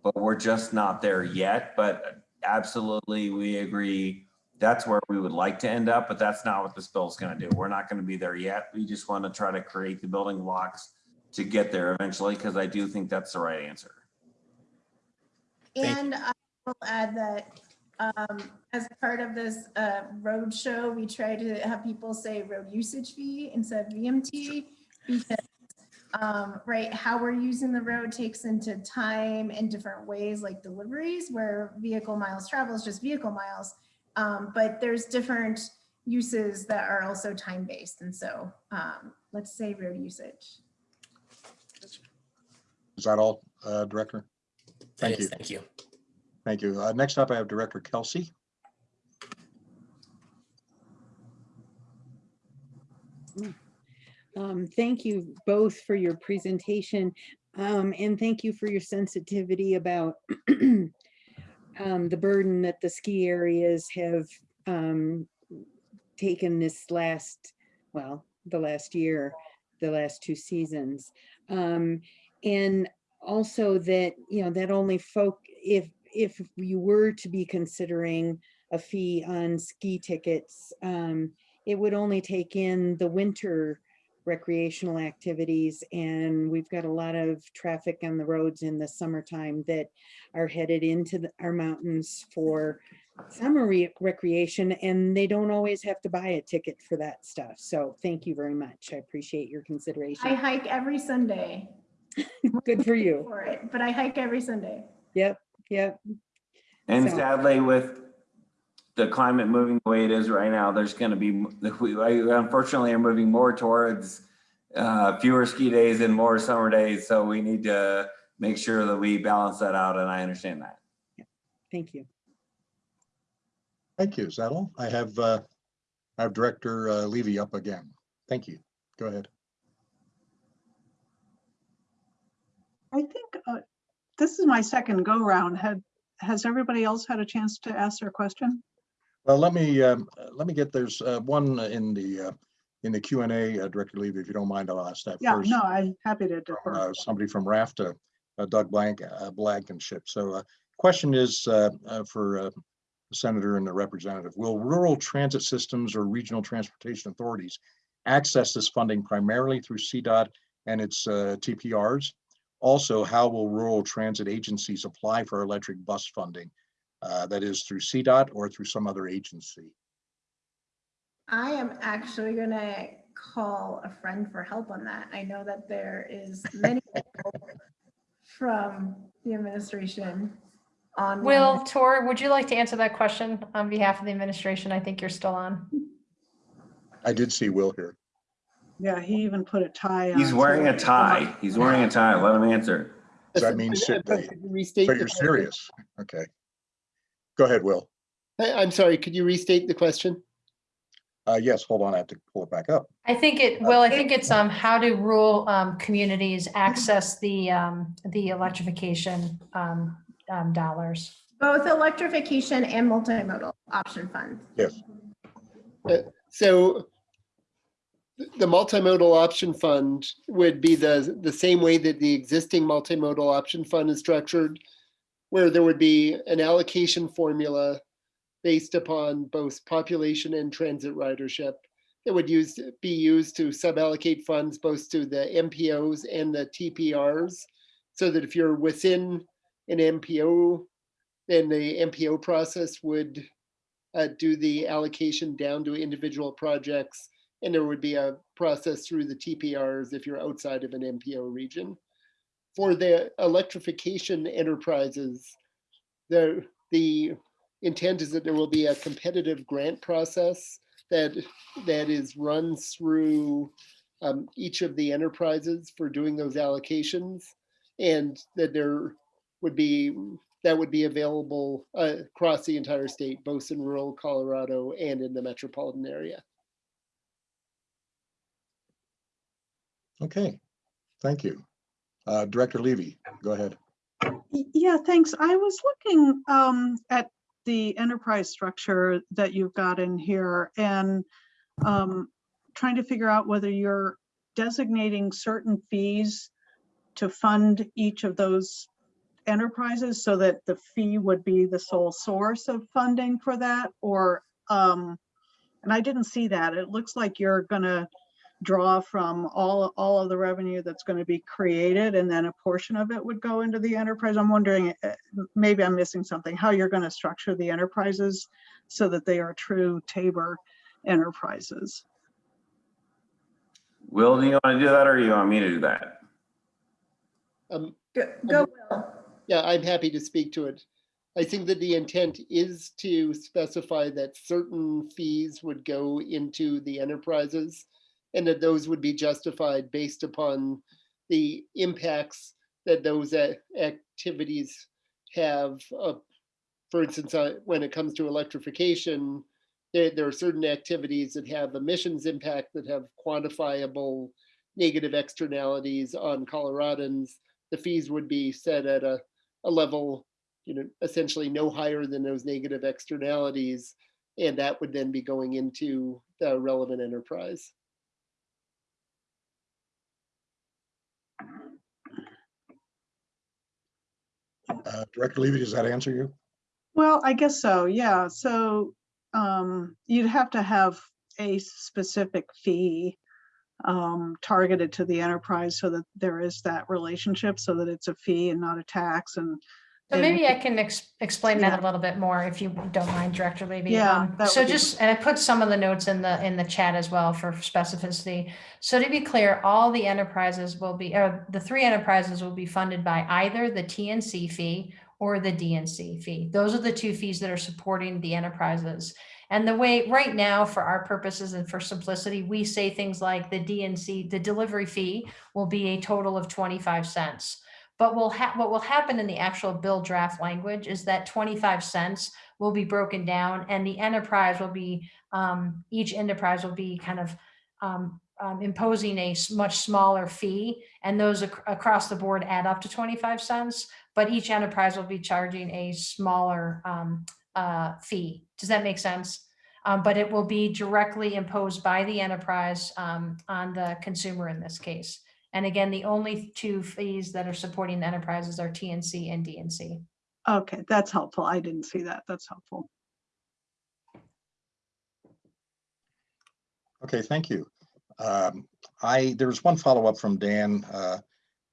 but we're just not there yet. But absolutely, we agree that's where we would like to end up, but that's not what this bill is going to do. We're not going to be there yet. We just want to try to create the building blocks to get there eventually, because I do think that's the right answer. And I will add that um, as part of this uh, road show, we try to have people say road usage fee instead of VMT because um, right, how we're using the road takes into time in different ways, like deliveries, where vehicle miles travel is just vehicle miles. Um, but there's different uses that are also time-based. And so um, let's say road usage. Is that all, uh, Director? Thank is- you. Thank you. Thank you. Uh, Next up, I have Director Kelsey. Um, thank you both for your presentation. Um, and thank you for your sensitivity about um, the burden that the ski areas have um, taken this last, well, the last year, the last two seasons. Um, and also that, you know, that only folk, if, if you were to be considering a fee on ski tickets, um, it would only take in the winter recreational activities and we've got a lot of traffic on the roads in the summertime that are headed into the- our mountains for summer re- recreation and they don't always have to buy a ticket for that stuff. So thank you very much. I appreciate your consideration. I hike every Sunday Good for you. for it, but I hike every Sunday. Yep, yep. And So- sadly, with the climate moving the way it is right now, there's gonna be, we we unfortunately are moving more towards uh, fewer ski days and more summer days, so we need to make sure that we balance that out, and I understand that. Thank you. Thank you. Is that all? I have, uh, I have Director uh, Levy up again. Thank you. Go ahead. I think uh, this is my second go round. Had, has everybody else had a chance to ask their question? Well, let me, um, let me get, there's uh, one in the, uh, in the Q and A, uh, Director Levy, if you don't mind, I'll ask that Yeah, first. no, I'm happy to defer. uh, somebody from RFTA, uh, Doug Blank, uh, Blankenship. So uh, question is uh, uh, for uh, the Senator and the Representative, will rural transit systems or regional transportation authorities access this funding primarily through CDOT and its uh, TPRs? Also, how will rural transit agencies apply for electric bus funding? Uh, That is through CDOT or through some other agency? I am actually gonna call a friend for help on that. I know that there is many people from the administration on. Will, Toor, would you like to answer that question on behalf of the administration? I think you're still on. I did see Will here. Yeah, he even put a tie on. He's wearing a tie. He's wearing a tie. Let him answer. Does that mean sit- Could so you're serious? Okay. Go ahead, Will. I- I'm sorry, could you restate the question? Uh, Yes, hold on, I have to pull it back up. I think it, Will, I think it's, um, how do rural, um, communities access the, um, the electrification, um, um, dollars? Both electrification and multimodal option funds. Yes. Uh, So the multimodal option fund would be the, the same way that the existing multimodal option fund is structured, where there would be an allocation formula based upon both population and transit ridership that would use, be used to suballocate funds both to the MPOs and the TPRs. So that if you're within an MPO, then the MPO process would uh, do the allocation down to individual projects. And there would be a process through the TPRs if you're outside of an MPO region. For the electrification enterprises, the, the intent is that there will be a competitive grant process that, that is run through um, each of the enterprises for doing those allocations. And that there would be that would be available uh, across the entire state, both in rural Colorado and in the metropolitan area. Okay, thank you. Uh, Director Levy, go ahead. Yeah, thanks. I was looking um, at the enterprise structure that you've got in here and um, trying to figure out whether you're designating certain fees to fund each of those enterprises so that the fee would be the sole source of funding for that or um, and I didn't see that. It looks like you're gonna draw from all, all of the revenue that's going to be created and then a portion of it would go into the enterprise. I'm wondering, uh, maybe I'm missing something, how you're going to structure the enterprises so that they are true TABOR enterprises. Will, do you want to do that or do you want me to do that? Um, Go, go, Will. yeah, I'm happy to speak to it. I think that the intent is to specify that certain fees would go into the enterprises and that those would be justified based upon the impacts that those activities have. uh, For instance, uh, when it comes to electrification, there, there are certain activities that have emissions impact that have quantifiable negative externalities on Coloradans the fees would be set at a, a level, you know, essentially no higher than those negative externalities. And that would then be going into the relevant enterprise. Uh, Director Levy, does that answer you? Well, I guess so, yeah. So um, you'd have to have a specific fee um, targeted to the enterprise so that there is that relationship, so that it's a fee and not a tax and. So maybe I can ex- explain that a little bit more if you don't mind, Director Levy. Yeah, Um, So just, and I put some of the notes in the, in the chat as well for specificity. So to be clear, all the enterprises will be, or the three enterprises will be funded by either the TNC fee or the DNC fee. Those are the two fees that are supporting the enterprises. And the way, right now, for our purposes and for simplicity, we say things like the DNC, the delivery fee will be a total of 25 cents. But will what will happen in the actual bill draft language is that 25 cents will be broken down and the enterprise will be, um, each enterprise will be kind of um, um, imposing a much smaller fee and those ac- across the board add up to 25 cents, but each enterprise will be charging a smaller um, uh, fee. Does that make sense? Um, but it will be directly imposed by the enterprise um, on the consumer in this case. And again, the only two fees that are supporting the enterprises are TNC and DNC. Okay, that's helpful. I didn't see that. That's helpful. Okay, thank you. Um, I, there's one follow-up from Dan. uh,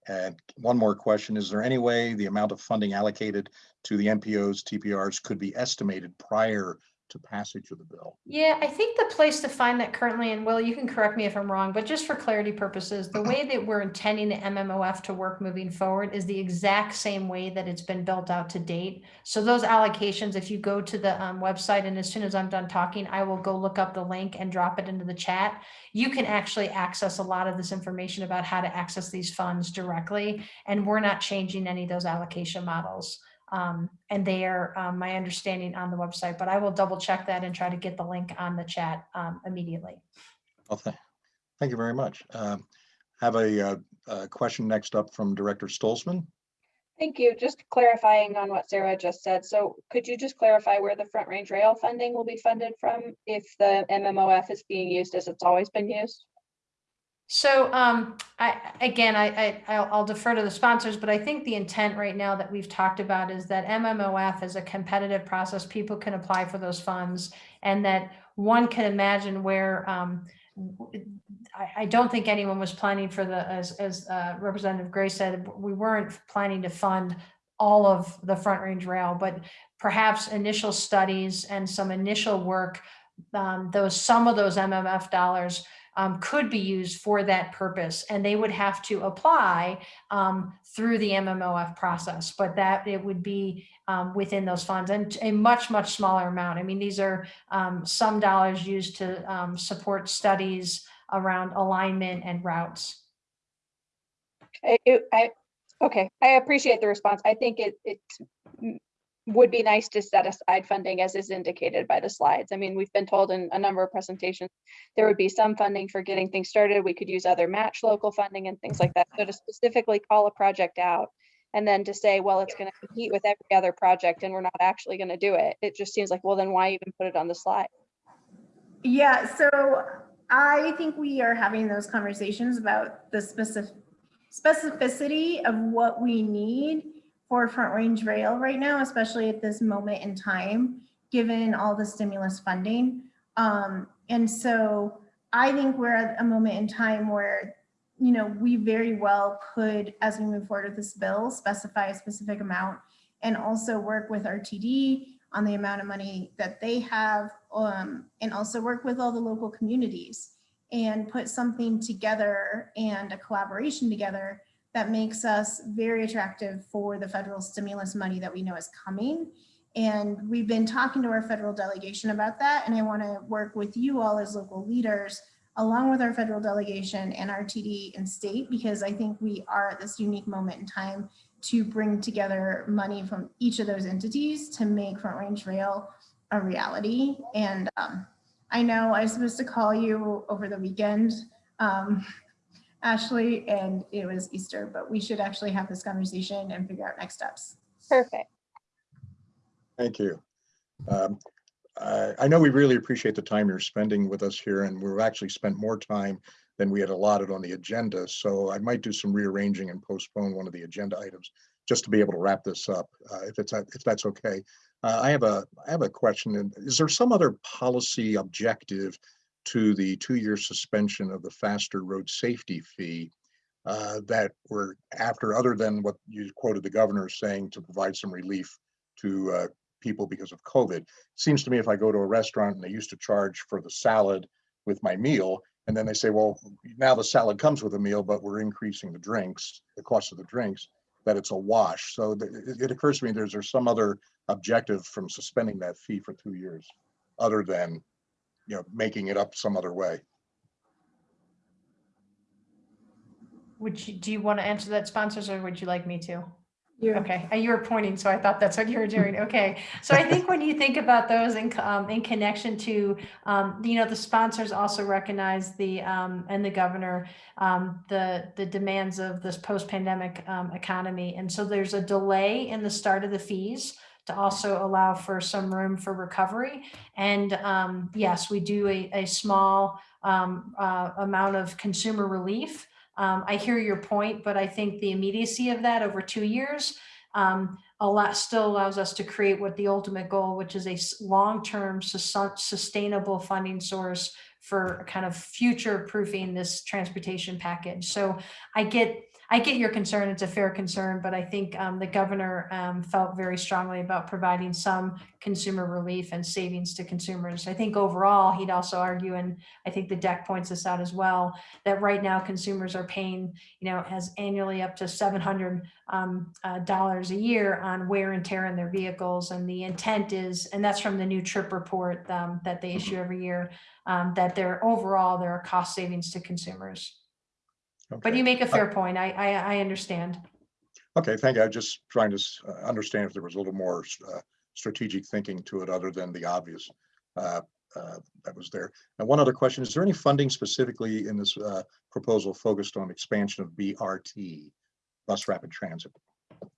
And one more question. Is there any way the amount of funding allocated to the MPOs, TPRs could be estimated prior to passage of the bill? Yeah, I think the place to find that currently, and Will, you can correct me if I'm wrong, but just for clarity purposes, the way that we're intending the MMOF to work moving forward is the exact same way that it's been built out to date. So those allocations, if you go to the um, website and as soon as I'm done talking, I will go look up the link and drop it into the chat. You can actually access a lot of this information about how to access these funds directly. And we're not changing any of those allocation models. Um, and they are, um, my understanding on the website, but I will double check that and try to get the link on the chat, um, immediately. Well, thank, thank you very much. Um, Have a, uh, uh, question next up from Director Stolzman. Thank you. Just clarifying on what Sarah just said. So could you just clarify where the Front Range Rail funding will be funded from if the MMOF is being used as it's always been used? So, um, I, again, I, I, I'll I'll defer to the sponsors, but I think the intent right now that we've talked about is that MMOF is a competitive process. People can apply for those funds and that one can imagine where, um, I, I don't think anyone was planning for the, as, as uh, Representative Gray said, we weren't planning to fund all of the Front Range Rail, but perhaps initial studies and some initial work, um, those, some of those MMF dollars um, could be used for that purpose and they would have to apply um, through the MMOF process, but that it would be um, within those funds and a much, much smaller amount. I mean, these are um, some dollars used to um, support studies around alignment and routes. I, I, okay, I appreciate the response. I think it, it mm, would be nice to set aside funding as is indicated by the slides. I mean, we've been told in a number of presentations, there would be some funding for getting things started. We could use other match local funding and things like that. So to specifically call a project out and then to say, well, it's going to compete with every other project and we're not actually going to do it. It just seems like, well, then why even put it on the slide? Yeah, so I think we are having those conversations about the specific specificity of what we need for Front Range Rail right now, especially at this moment in time, given all the stimulus funding. Um, and so I think we're at a moment in time where, you know, we very well could, as we move forward with this bill, specify a specific amount and also work with RTD on the amount of money that they have, um, and also work with all the local communities and put something together and a collaboration together that makes us very attractive for the federal stimulus money that we know is coming. And we've been talking to our federal delegation about that. And I want to work with you all as local leaders, along with our federal delegation and RTD and state, because I think we are at this unique moment in time to bring together money from each of those entities to make Front Range Rail a reality. And um, I know I was supposed to call you over the weekend um, Ashley, and it was Easter, but we should actually have this conversation and figure out next steps. Perfect. Thank you. Um, I I know we really appreciate the time you're spending with us here, and we've actually spent more time than we had allotted on the agenda, so I might do some rearranging and postpone one of the agenda items just to be able to wrap this up, uh, if it's, if that's okay. Uh, I have a, I have a question, and is there some other policy objective to the two-year suspension of the FASTER road safety fee uh, that we're after, other than what you quoted the governor saying to provide some relief to uh, people because of COVID. Seems to me if I go to a restaurant and they used to charge for the salad with my meal, and then they say, well, now the salad comes with a meal, but we're increasing the drinks, the cost of the drinks, that it's a wash. So it occurs to me, there's, there's some other objective from suspending that fee for two years, other than, you know, making it up some other way. Would you, do you want to answer that sponsors or would you like me to? You. Okay, uh, you were pointing, so I thought that's what you were doing. Okay, so I think when you think about those in, um, in connection to, um, you know, the sponsors also recognize the, um, and the governor, um, the, the demands of this post-pandemic, um, economy. And so there's a delay in the start of the fees to also allow for some room for recovery. And, um, yes, we do a, a small, um, uh, amount of consumer relief. Um, I hear your point, but I think the immediacy of that over two years um, a lot still allows us to create what the ultimate goal, which is a long-term sustainable funding source for kind of future proofing this transportation package. So I get I get your concern. It's a fair concern, but I think um, the governor um, felt very strongly about providing some consumer relief and savings to consumers. I think overall, he'd also argue, and I think the deck points this out as well, that right now consumers are paying, you know, as annually up to seven hundred um, uh, dollars a year on wear and tear in their vehicles. And the intent is, and that's from the new TRIP report um, that they issue every year, um, that there overall there are cost savings to consumers. But you make a fair point. I I, I understand. Okay, thank you. I'm just trying to uh, understand if there was a little more uh, strategic thinking to it other than the obvious uh, uh, that was there. And one other question, is there any funding specifically in this uh, proposal focused on expansion of BRT, bus rapid transit?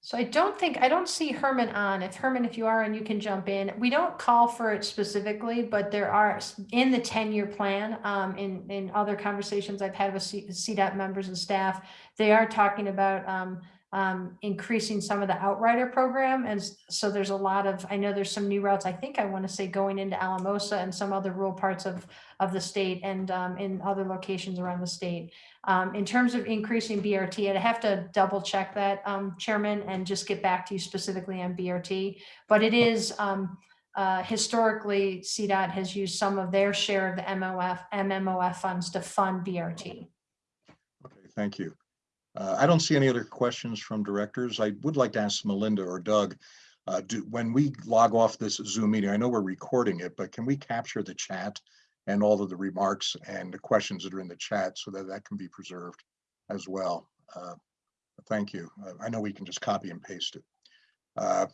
So I don't think, I don't see Herman on. If Herman, if you are, and you can jump in. We don't call for it specifically, but there are in the ten-year plan, um, in, in other conversations I've had with C- CDOT members and staff, they are talking about, um, um, increasing some of the outrider program. And so there's a lot of, I know there's some new routes, I think I want to say going into Alamosa and some other rural parts of, of the state and, um, in other locations around the state. Um, in terms of increasing BRT, I'd have to double check that, um, Chairman, and just get back to you specifically on BRT. But it is, um, uh, historically, CDOT has used some of their share of the MOF, MMOF funds to fund BRT. Okay, thank you. Uh, I don't see any other questions from directors. I would like to ask Melinda or Doug, uh, do, when we log off this Zoom meeting, I know we're recording it, but can we capture the chat and all of the remarks and the questions that are in the chat so that that can be preserved as well? Uh, Thank you. Uh, I know we can just copy and paste it. Uh,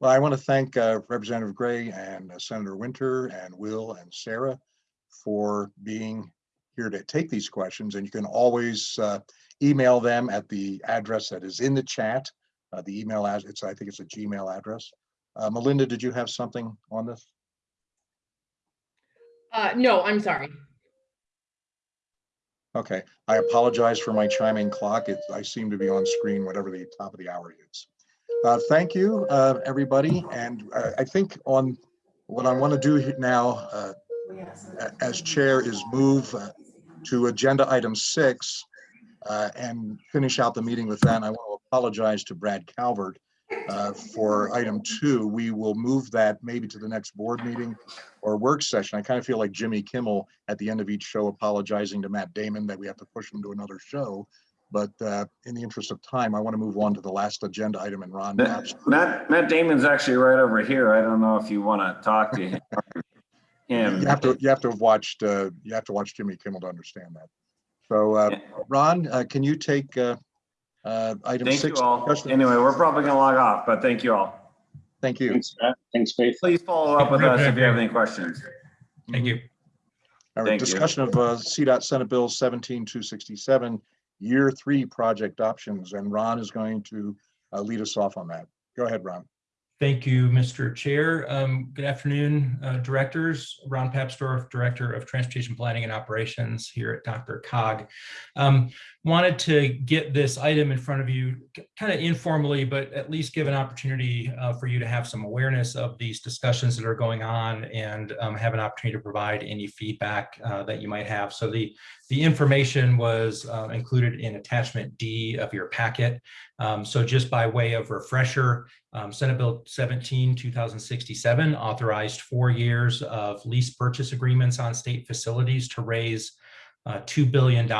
Well, I want to thank uh, Representative Gray and Senator Winter and Will and Sarah for being here to take these questions, and you can always uh, email them at the address that is in the chat. Uh, The email as it's, I think it's a Gmail address. Uh, Melinda, did you have something on this? Uh, no, I'm sorry. Okay, I apologize for my chiming clock. It, I seem to be on screen whatever the top of the hour is. Uh, thank you, uh, everybody. And uh, I think on what I want to do now, uh, as chair is move uh, to agenda item six uh, and finish out the meeting with that. And I want to apologize to Brad Calvert uh, for item two. We will move that maybe to the next board meeting or work session. I kind of feel like Jimmy Kimmel at the end of each show apologizing to Matt Damon that we have to push him to another show. But uh, in the interest of time, I want to move on to the last agenda item and Ron. perhaps- Matt, Matt Damon's actually right over here. I don't know if you want to talk to him. Him. You have to, you have to have watched, uh, you have to watch Jimmy Kimmel to understand that. So, uh, Ron, uh, can you take, uh, uh, item Thank six? you all. discussion? Anyway, we're probably gonna log off, but thank you all. Thank you. Thanks, Matt. Thanks, Faith. Please follow up with us if you have any questions. Thank you. All right, Thank you. discussion of uh, CDOT Senate Bill seventeen two sixty-seven, year three project options, and Ron is going to uh, lead us off on that. Go ahead, Ron. Thank you, Mr. Chair. Um, Good afternoon, uh, directors. Ron Papsdorf, Director of Transportation Planning and Operations here at DRCOG. Um, Wanted to get this item in front of you kind of informally, but at least give an opportunity uh, for you to have some awareness of these discussions that are going on and um, have an opportunity to provide any feedback uh, that you might have. So the, the information was uh, included in attachment D of your packet. Um, So just by way of refresher, um, Senate Bill 17, 2067 authorized four years of lease purchase agreements on state facilities to raise uh, $2 billion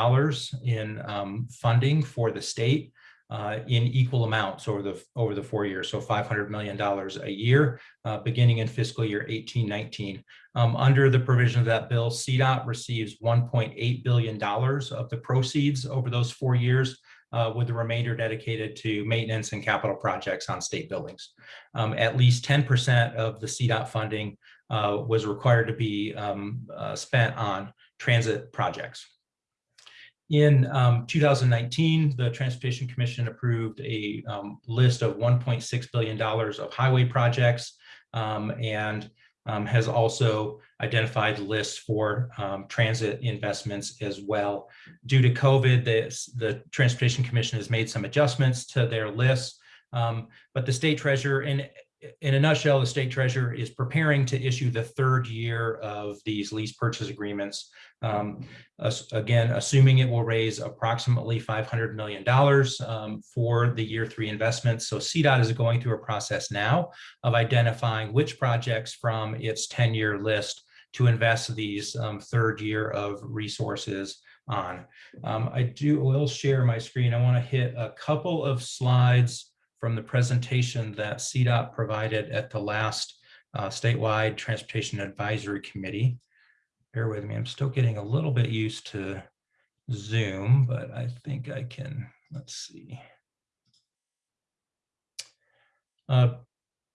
in um, funding for the state uh, in equal amounts over the, over the four years. So $500 million a year, uh, beginning in fiscal year 18, 19. Um, under the provision of that bill, CDOT receives $1.8 billion of the proceeds over those four years uh, with the remainder dedicated to maintenance and capital projects on state buildings. Um, at least 10% of the CDOT funding uh, was required to be um, uh, spent on transit projects. In um, 2019, the Transportation Commission approved a um, list of $1.6 billion of highway projects um, and um, has also identified lists for um, transit investments as well. Due to COVID, the, the Transportation Commission has made some adjustments to their lists, um, but the state treasurer, in, in a nutshell, the state treasurer is preparing to issue the third year of these lease purchase agreements. Um, again, assuming it will raise approximately $500 million um, for the year three investments. So CDOT is going through a process now of identifying which projects from its 10-year list to invest these um, third year of resources on. Um, I do will share my screen. I want to hit a couple of slides from the presentation that CDOT provided at the last uh, statewide transportation advisory committee. Bear with me, I'm still getting a little bit used to Zoom, but I think I can, let's see. Uh,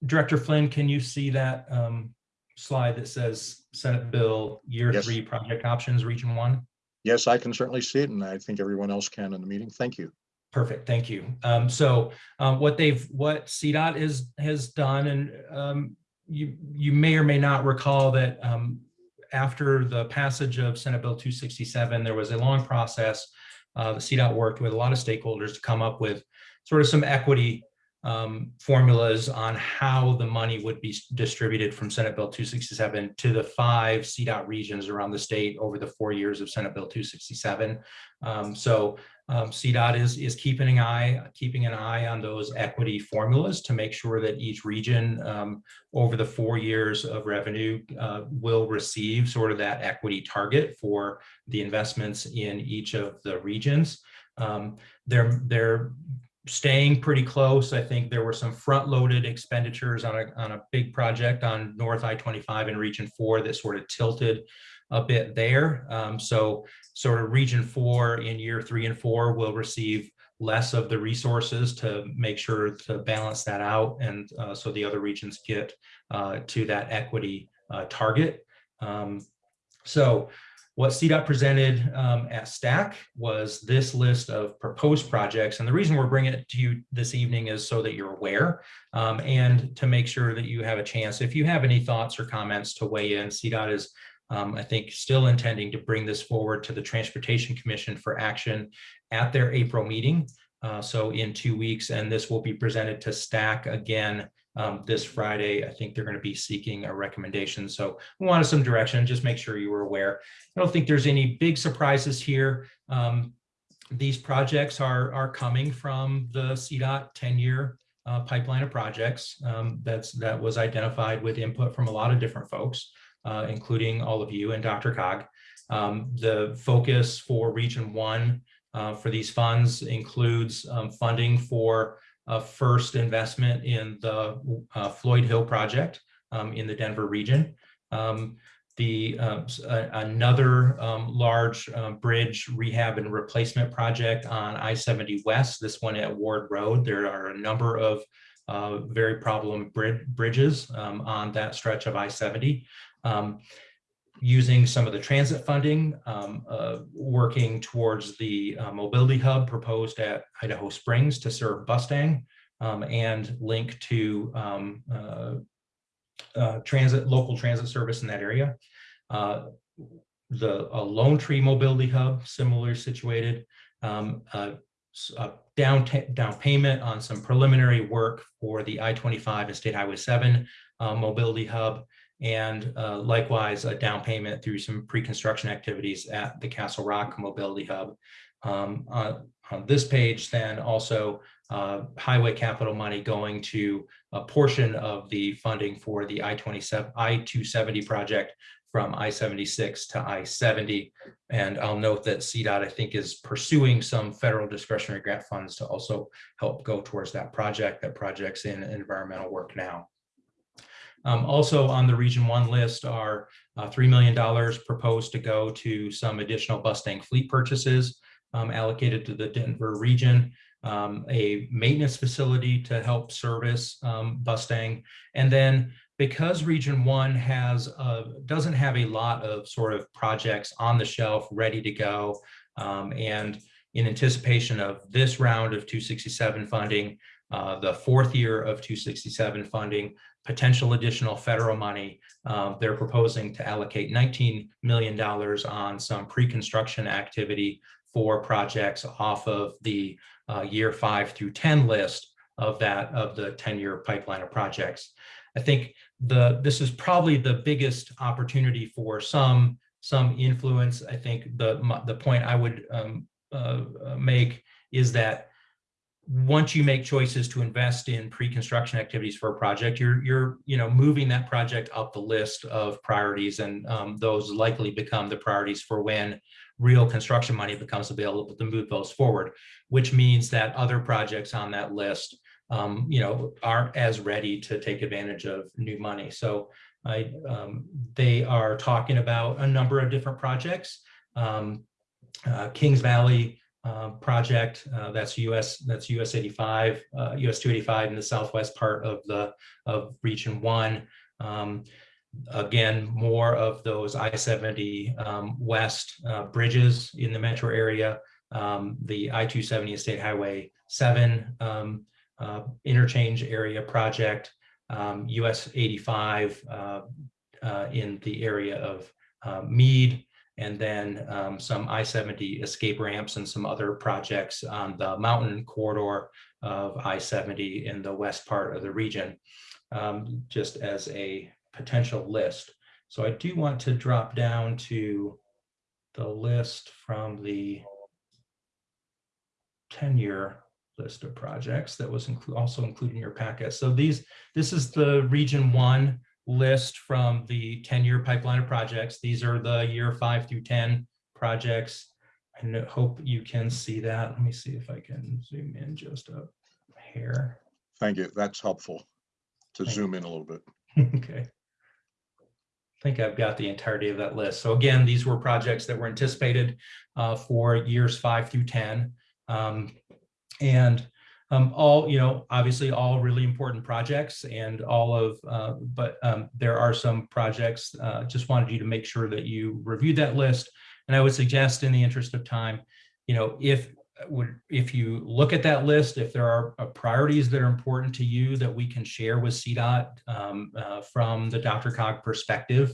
Director Flynn, can you see that um, slide that says Senate Bill Year Yes. Three Project Options, Region One? Yes, I can certainly see it, and I think everyone else can in the meeting. Thank you. Perfect, thank you. Um, so, um, what they've, what CDOT is, has done, and, um, you, you may or may not recall that, um, after the passage of Senate Bill two sixty-seven, there was a long process. Uh, the CDOT worked with a lot of stakeholders to come up with sort of some equity, um, formulas on how the money would be distributed from Senate Bill two sixty-seven to the five CDOT regions around the state over the four years of Senate Bill two sixty-seven. Um, so, um, CDOT is, is keeping an eye, keeping an eye on those equity formulas to make sure that each region um, over the four years of revenue uh, will receive sort of that equity target for the investments in each of the regions. Um, they're, they're staying pretty close. I think there were some front-loaded expenditures on a, on a big project on North I-25 in Region 4 that sort of tilted a bit there. Um, so sort of region four in year three and four will receive less of the resources to make sure to balance that out. And uh, so the other regions get uh, to that equity uh, target. Um, so what CDOT presented um, at STAC was this list of proposed projects. And the reason we're bringing it to you this evening is so that you're aware um, and to make sure that you have a chance. If you have any thoughts or comments to weigh in, CDOT is um, I think still intending to bring this forward to the Transportation Commission for action at their April meeting. Uh, so in two weeks, and this will be presented to STAC again um, this Friday. I think they're going to be seeking a recommendation. So we wanted some direction, just make sure you were aware. I don't think there's any big surprises here. Um, these projects are, are coming from the CDOT 10-year uh, pipeline of projects um, that's that was identified with input from a lot of different folks uh, including all of you and DRCOG. Um, the focus for Region 1 uh, for these funds includes um, funding for a first investment in the uh, Floyd Hill project um, in the Denver region. Um, the uh, another um, large bridge rehab and replacement project on I-70 West, this one at Ward Road. There are a number of uh, very problem bridges um, on that stretch of I-70. Um, using some of the transit funding, um, uh, working towards the uh, mobility hub proposed at Idaho Springs to serve Bustang um, and link to um, uh, uh, transit, local transit service in that area. Uh, the Lone Tree Mobility Hub, similarly situated, um, down, down payment on some preliminary work for the I-25 and State Highway 7 uh, Mobility Hub, and uh, likewise, a down payment through some pre-construction activities at the Castle Rock Mobility Hub. Um, On this page, then also uh, highway capital money going to a portion of the funding for the I-27, I-270 project from I-76 to I-70. And I'll note that CDOT, I think, is pursuing some federal discretionary grant funds to also help go towards that project. That project's in environmental work now. Um, also on the Region One list are uh, $3 million proposed to go to some additional Bustang fleet purchases um, allocated to the Denver region, um, a maintenance facility to help service um, Bustang, and then because Region One has, uh, doesn't have a lot of sort of projects on the shelf ready to go, um, and in anticipation of this round of 267 funding, uh, the fourth year of 267 funding, potential additional federal money, uh, they're proposing to allocate $19 million on some pre-construction activity for projects off of the uh, year five through 10 list of that, of the 10-year pipeline of projects. I think the, this is probably the biggest opportunity for some, some influence. I think the, the point I would um, uh, uh, make is that once you make choices to invest in pre-construction activities for a project, you're, you're, you know, moving that project up the list of priorities and um, those likely become the priorities for when real construction money becomes available to move those forward, which means that other projects on that list um, you know, aren't as ready to take advantage of new money. So I, um, they are talking about a number of different projects. Um, uh, Kings Valley uh, project, uh, that's US, that's US 85, uh, US 285 in the southwest part of the, of Region 1. Um, again, more of those I-70 um, west uh, bridges in the metro area, um, the I-270 State Highway 7 um, uh, interchange area project, um, US 85 uh, uh, in the area of Mead, and then um, some I-70 escape ramps and some other projects on the mountain corridor of I-70 in the west part of the region, um, just as a potential list. So I do want to drop down to the list from the 10-year list of projects that was inclu- also included in your packet. So these, this is the Region One list from the 10-year pipeline of projects. These are the year five through 10 projects. I hope you can see that. Let me see if I can zoom in just a hair. Thank you. That's helpful to Thank zoom in a little bit. Okay. I think I've got the entirety of that list. So again, these were projects that were anticipated uh, for years five through 10. Um, And um, all, you know, obviously all really important projects and all of, uh, but um, there are some projects, uh, just wanted you to make sure that you reviewed that list. And I would suggest in the interest of time, you know, if would, if you look at that list, if there are uh, priorities that are important to you that we can share with CDOT um, uh, from the DRCOG perspective,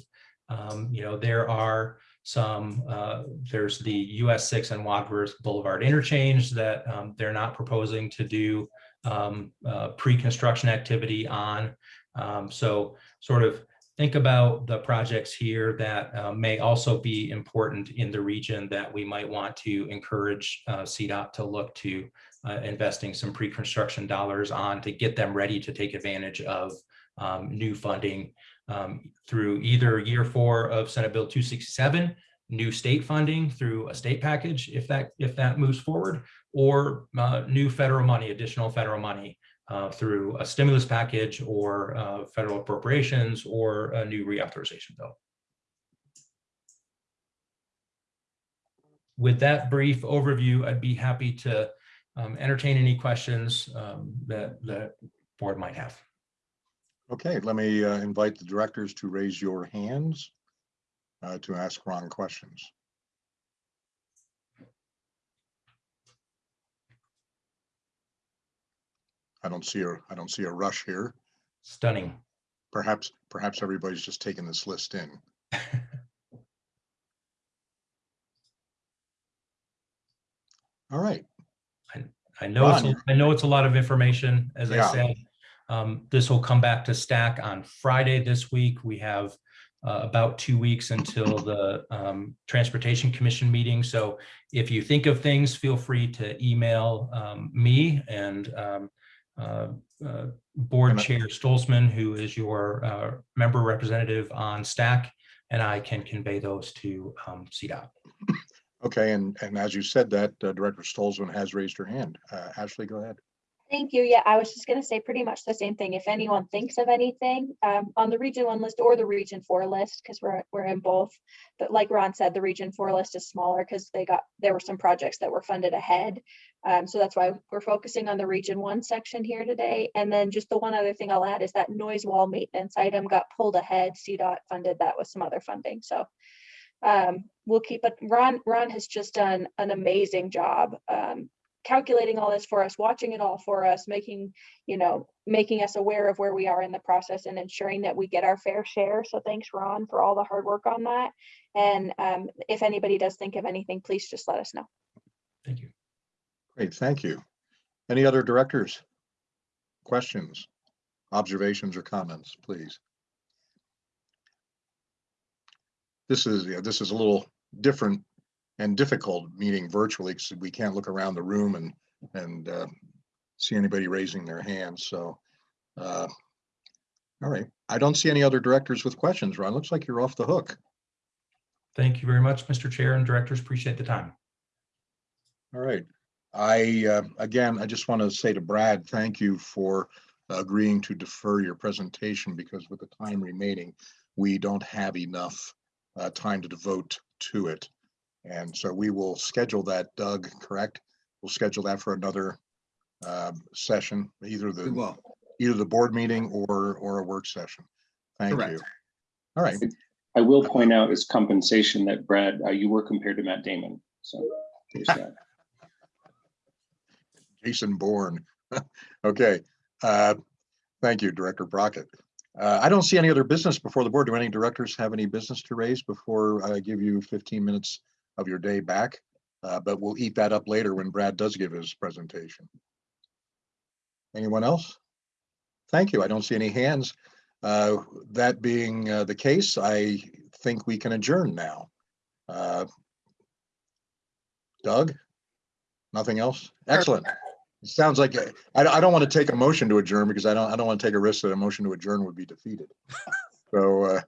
um, you know, there are some, uh, there's the US six and Wadsworth Boulevard interchange that um, they're not proposing to do um, uh, pre-construction activity on. Um, so sort of think about the projects here that uh, may also be important in the region that we might want to encourage uh, CDOT to look to uh, investing some pre-construction dollars on to get them ready to take advantage of um, new funding um, through either year four of Senate Bill 267, new state funding through a state package, if that if that moves forward, or uh, new federal money, additional federal money uh, through a stimulus package or uh, federal appropriations or a new reauthorization bill. With that brief overview, I'd be happy to um, entertain any questions um, that the board might have. Okay, let me uh, invite the directors to raise your hands. uh, to ask Ron questions. I don't see a, I don't see a rush here. Stunning. Perhaps, perhaps everybody's just taking this list in. All right, I know, it's, a- I know it's a lot of information, as I Yeah. said. Um, this will come back to STAC on Friday this week. We have uh, about two weeks until the um, Transportation Commission meeting. So if you think of things, feel free to email um, me and um, uh, uh, Board Chair Stolzmann, who is your uh, member representative on STAC, and I can convey those to um, CDOT. okay, and, and as you said that, uh, Director Stolzmann has raised her hand. Uh, Ashley, go ahead. Thank you. Yeah, I was just gonna say pretty much the same thing. If anyone thinks of anything, um, on the region one list or the region four list, because we're, we're in both. But like Ron said, the region four list is smaller because they got, there were some projects that were funded ahead. Um, so that's why we're focusing on the region one section here today. And then just the one other thing I'll add is that noise wall maintenance item got pulled ahead. CDOT funded that with some other funding, so. Um, we'll keep it, Ron, Ron has just done an amazing job, um, calculating all this for us, watching it all for us, making, you know, making us aware of where we are in the process and ensuring that we get our fair share. So thanks, Ron, for all the hard work on that. And um, if anybody does think of anything, please just let us know. Thank you. Great, thank you. Any other directors? Questions, observations or comments, please? This is, yeah, this is a little different and difficult meeting virtually because we can't look around the room and, and uh, see anybody raising their hands, so. uh, All right, I don't see any other directors with questions, Ron. Looks like you're off the hook. Thank you very much, Mr. Chair and directors. Appreciate the time. All right. I, uh, again, I just want to say to Brad, thank you for agreeing to defer your presentation because with the time remaining, we don't have enough uh, time to devote to it. And so we will schedule that, Doug, correct? We'll schedule that for another um, session, either We the, will. either the board meeting or, or a work session. Thank you. All right, I will point out as compensation that Brad, uh, you were compared to Matt Damon, so. there's that. Jason Bourne. Okay, uh, thank you, Director Brockett. Uh, I don't see any other business before the board. Do any directors have any business to raise before I give you fifteen minutes of your day back? Uh, but we'll eat that up later when Brad does give his presentation. Anyone else? Thank you. I don't see any hands. Uh, that being uh, the case, I think we can adjourn now. Uh, Doug? Nothing else? Excellent. It sounds like, I, I don't want to take a motion to adjourn because I don't, I don't want to take a risk that a motion to adjourn would be defeated. So, uh,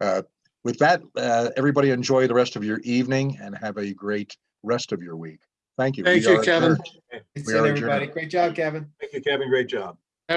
uh, with that, uh, everybody enjoy the rest of your evening and have a great rest of your week. Thank you. Thank We you, are Kevin. adjourned. Good We seeing are everybody. adjourned. Great job, Kevin. Thank you, Kevin. Great job.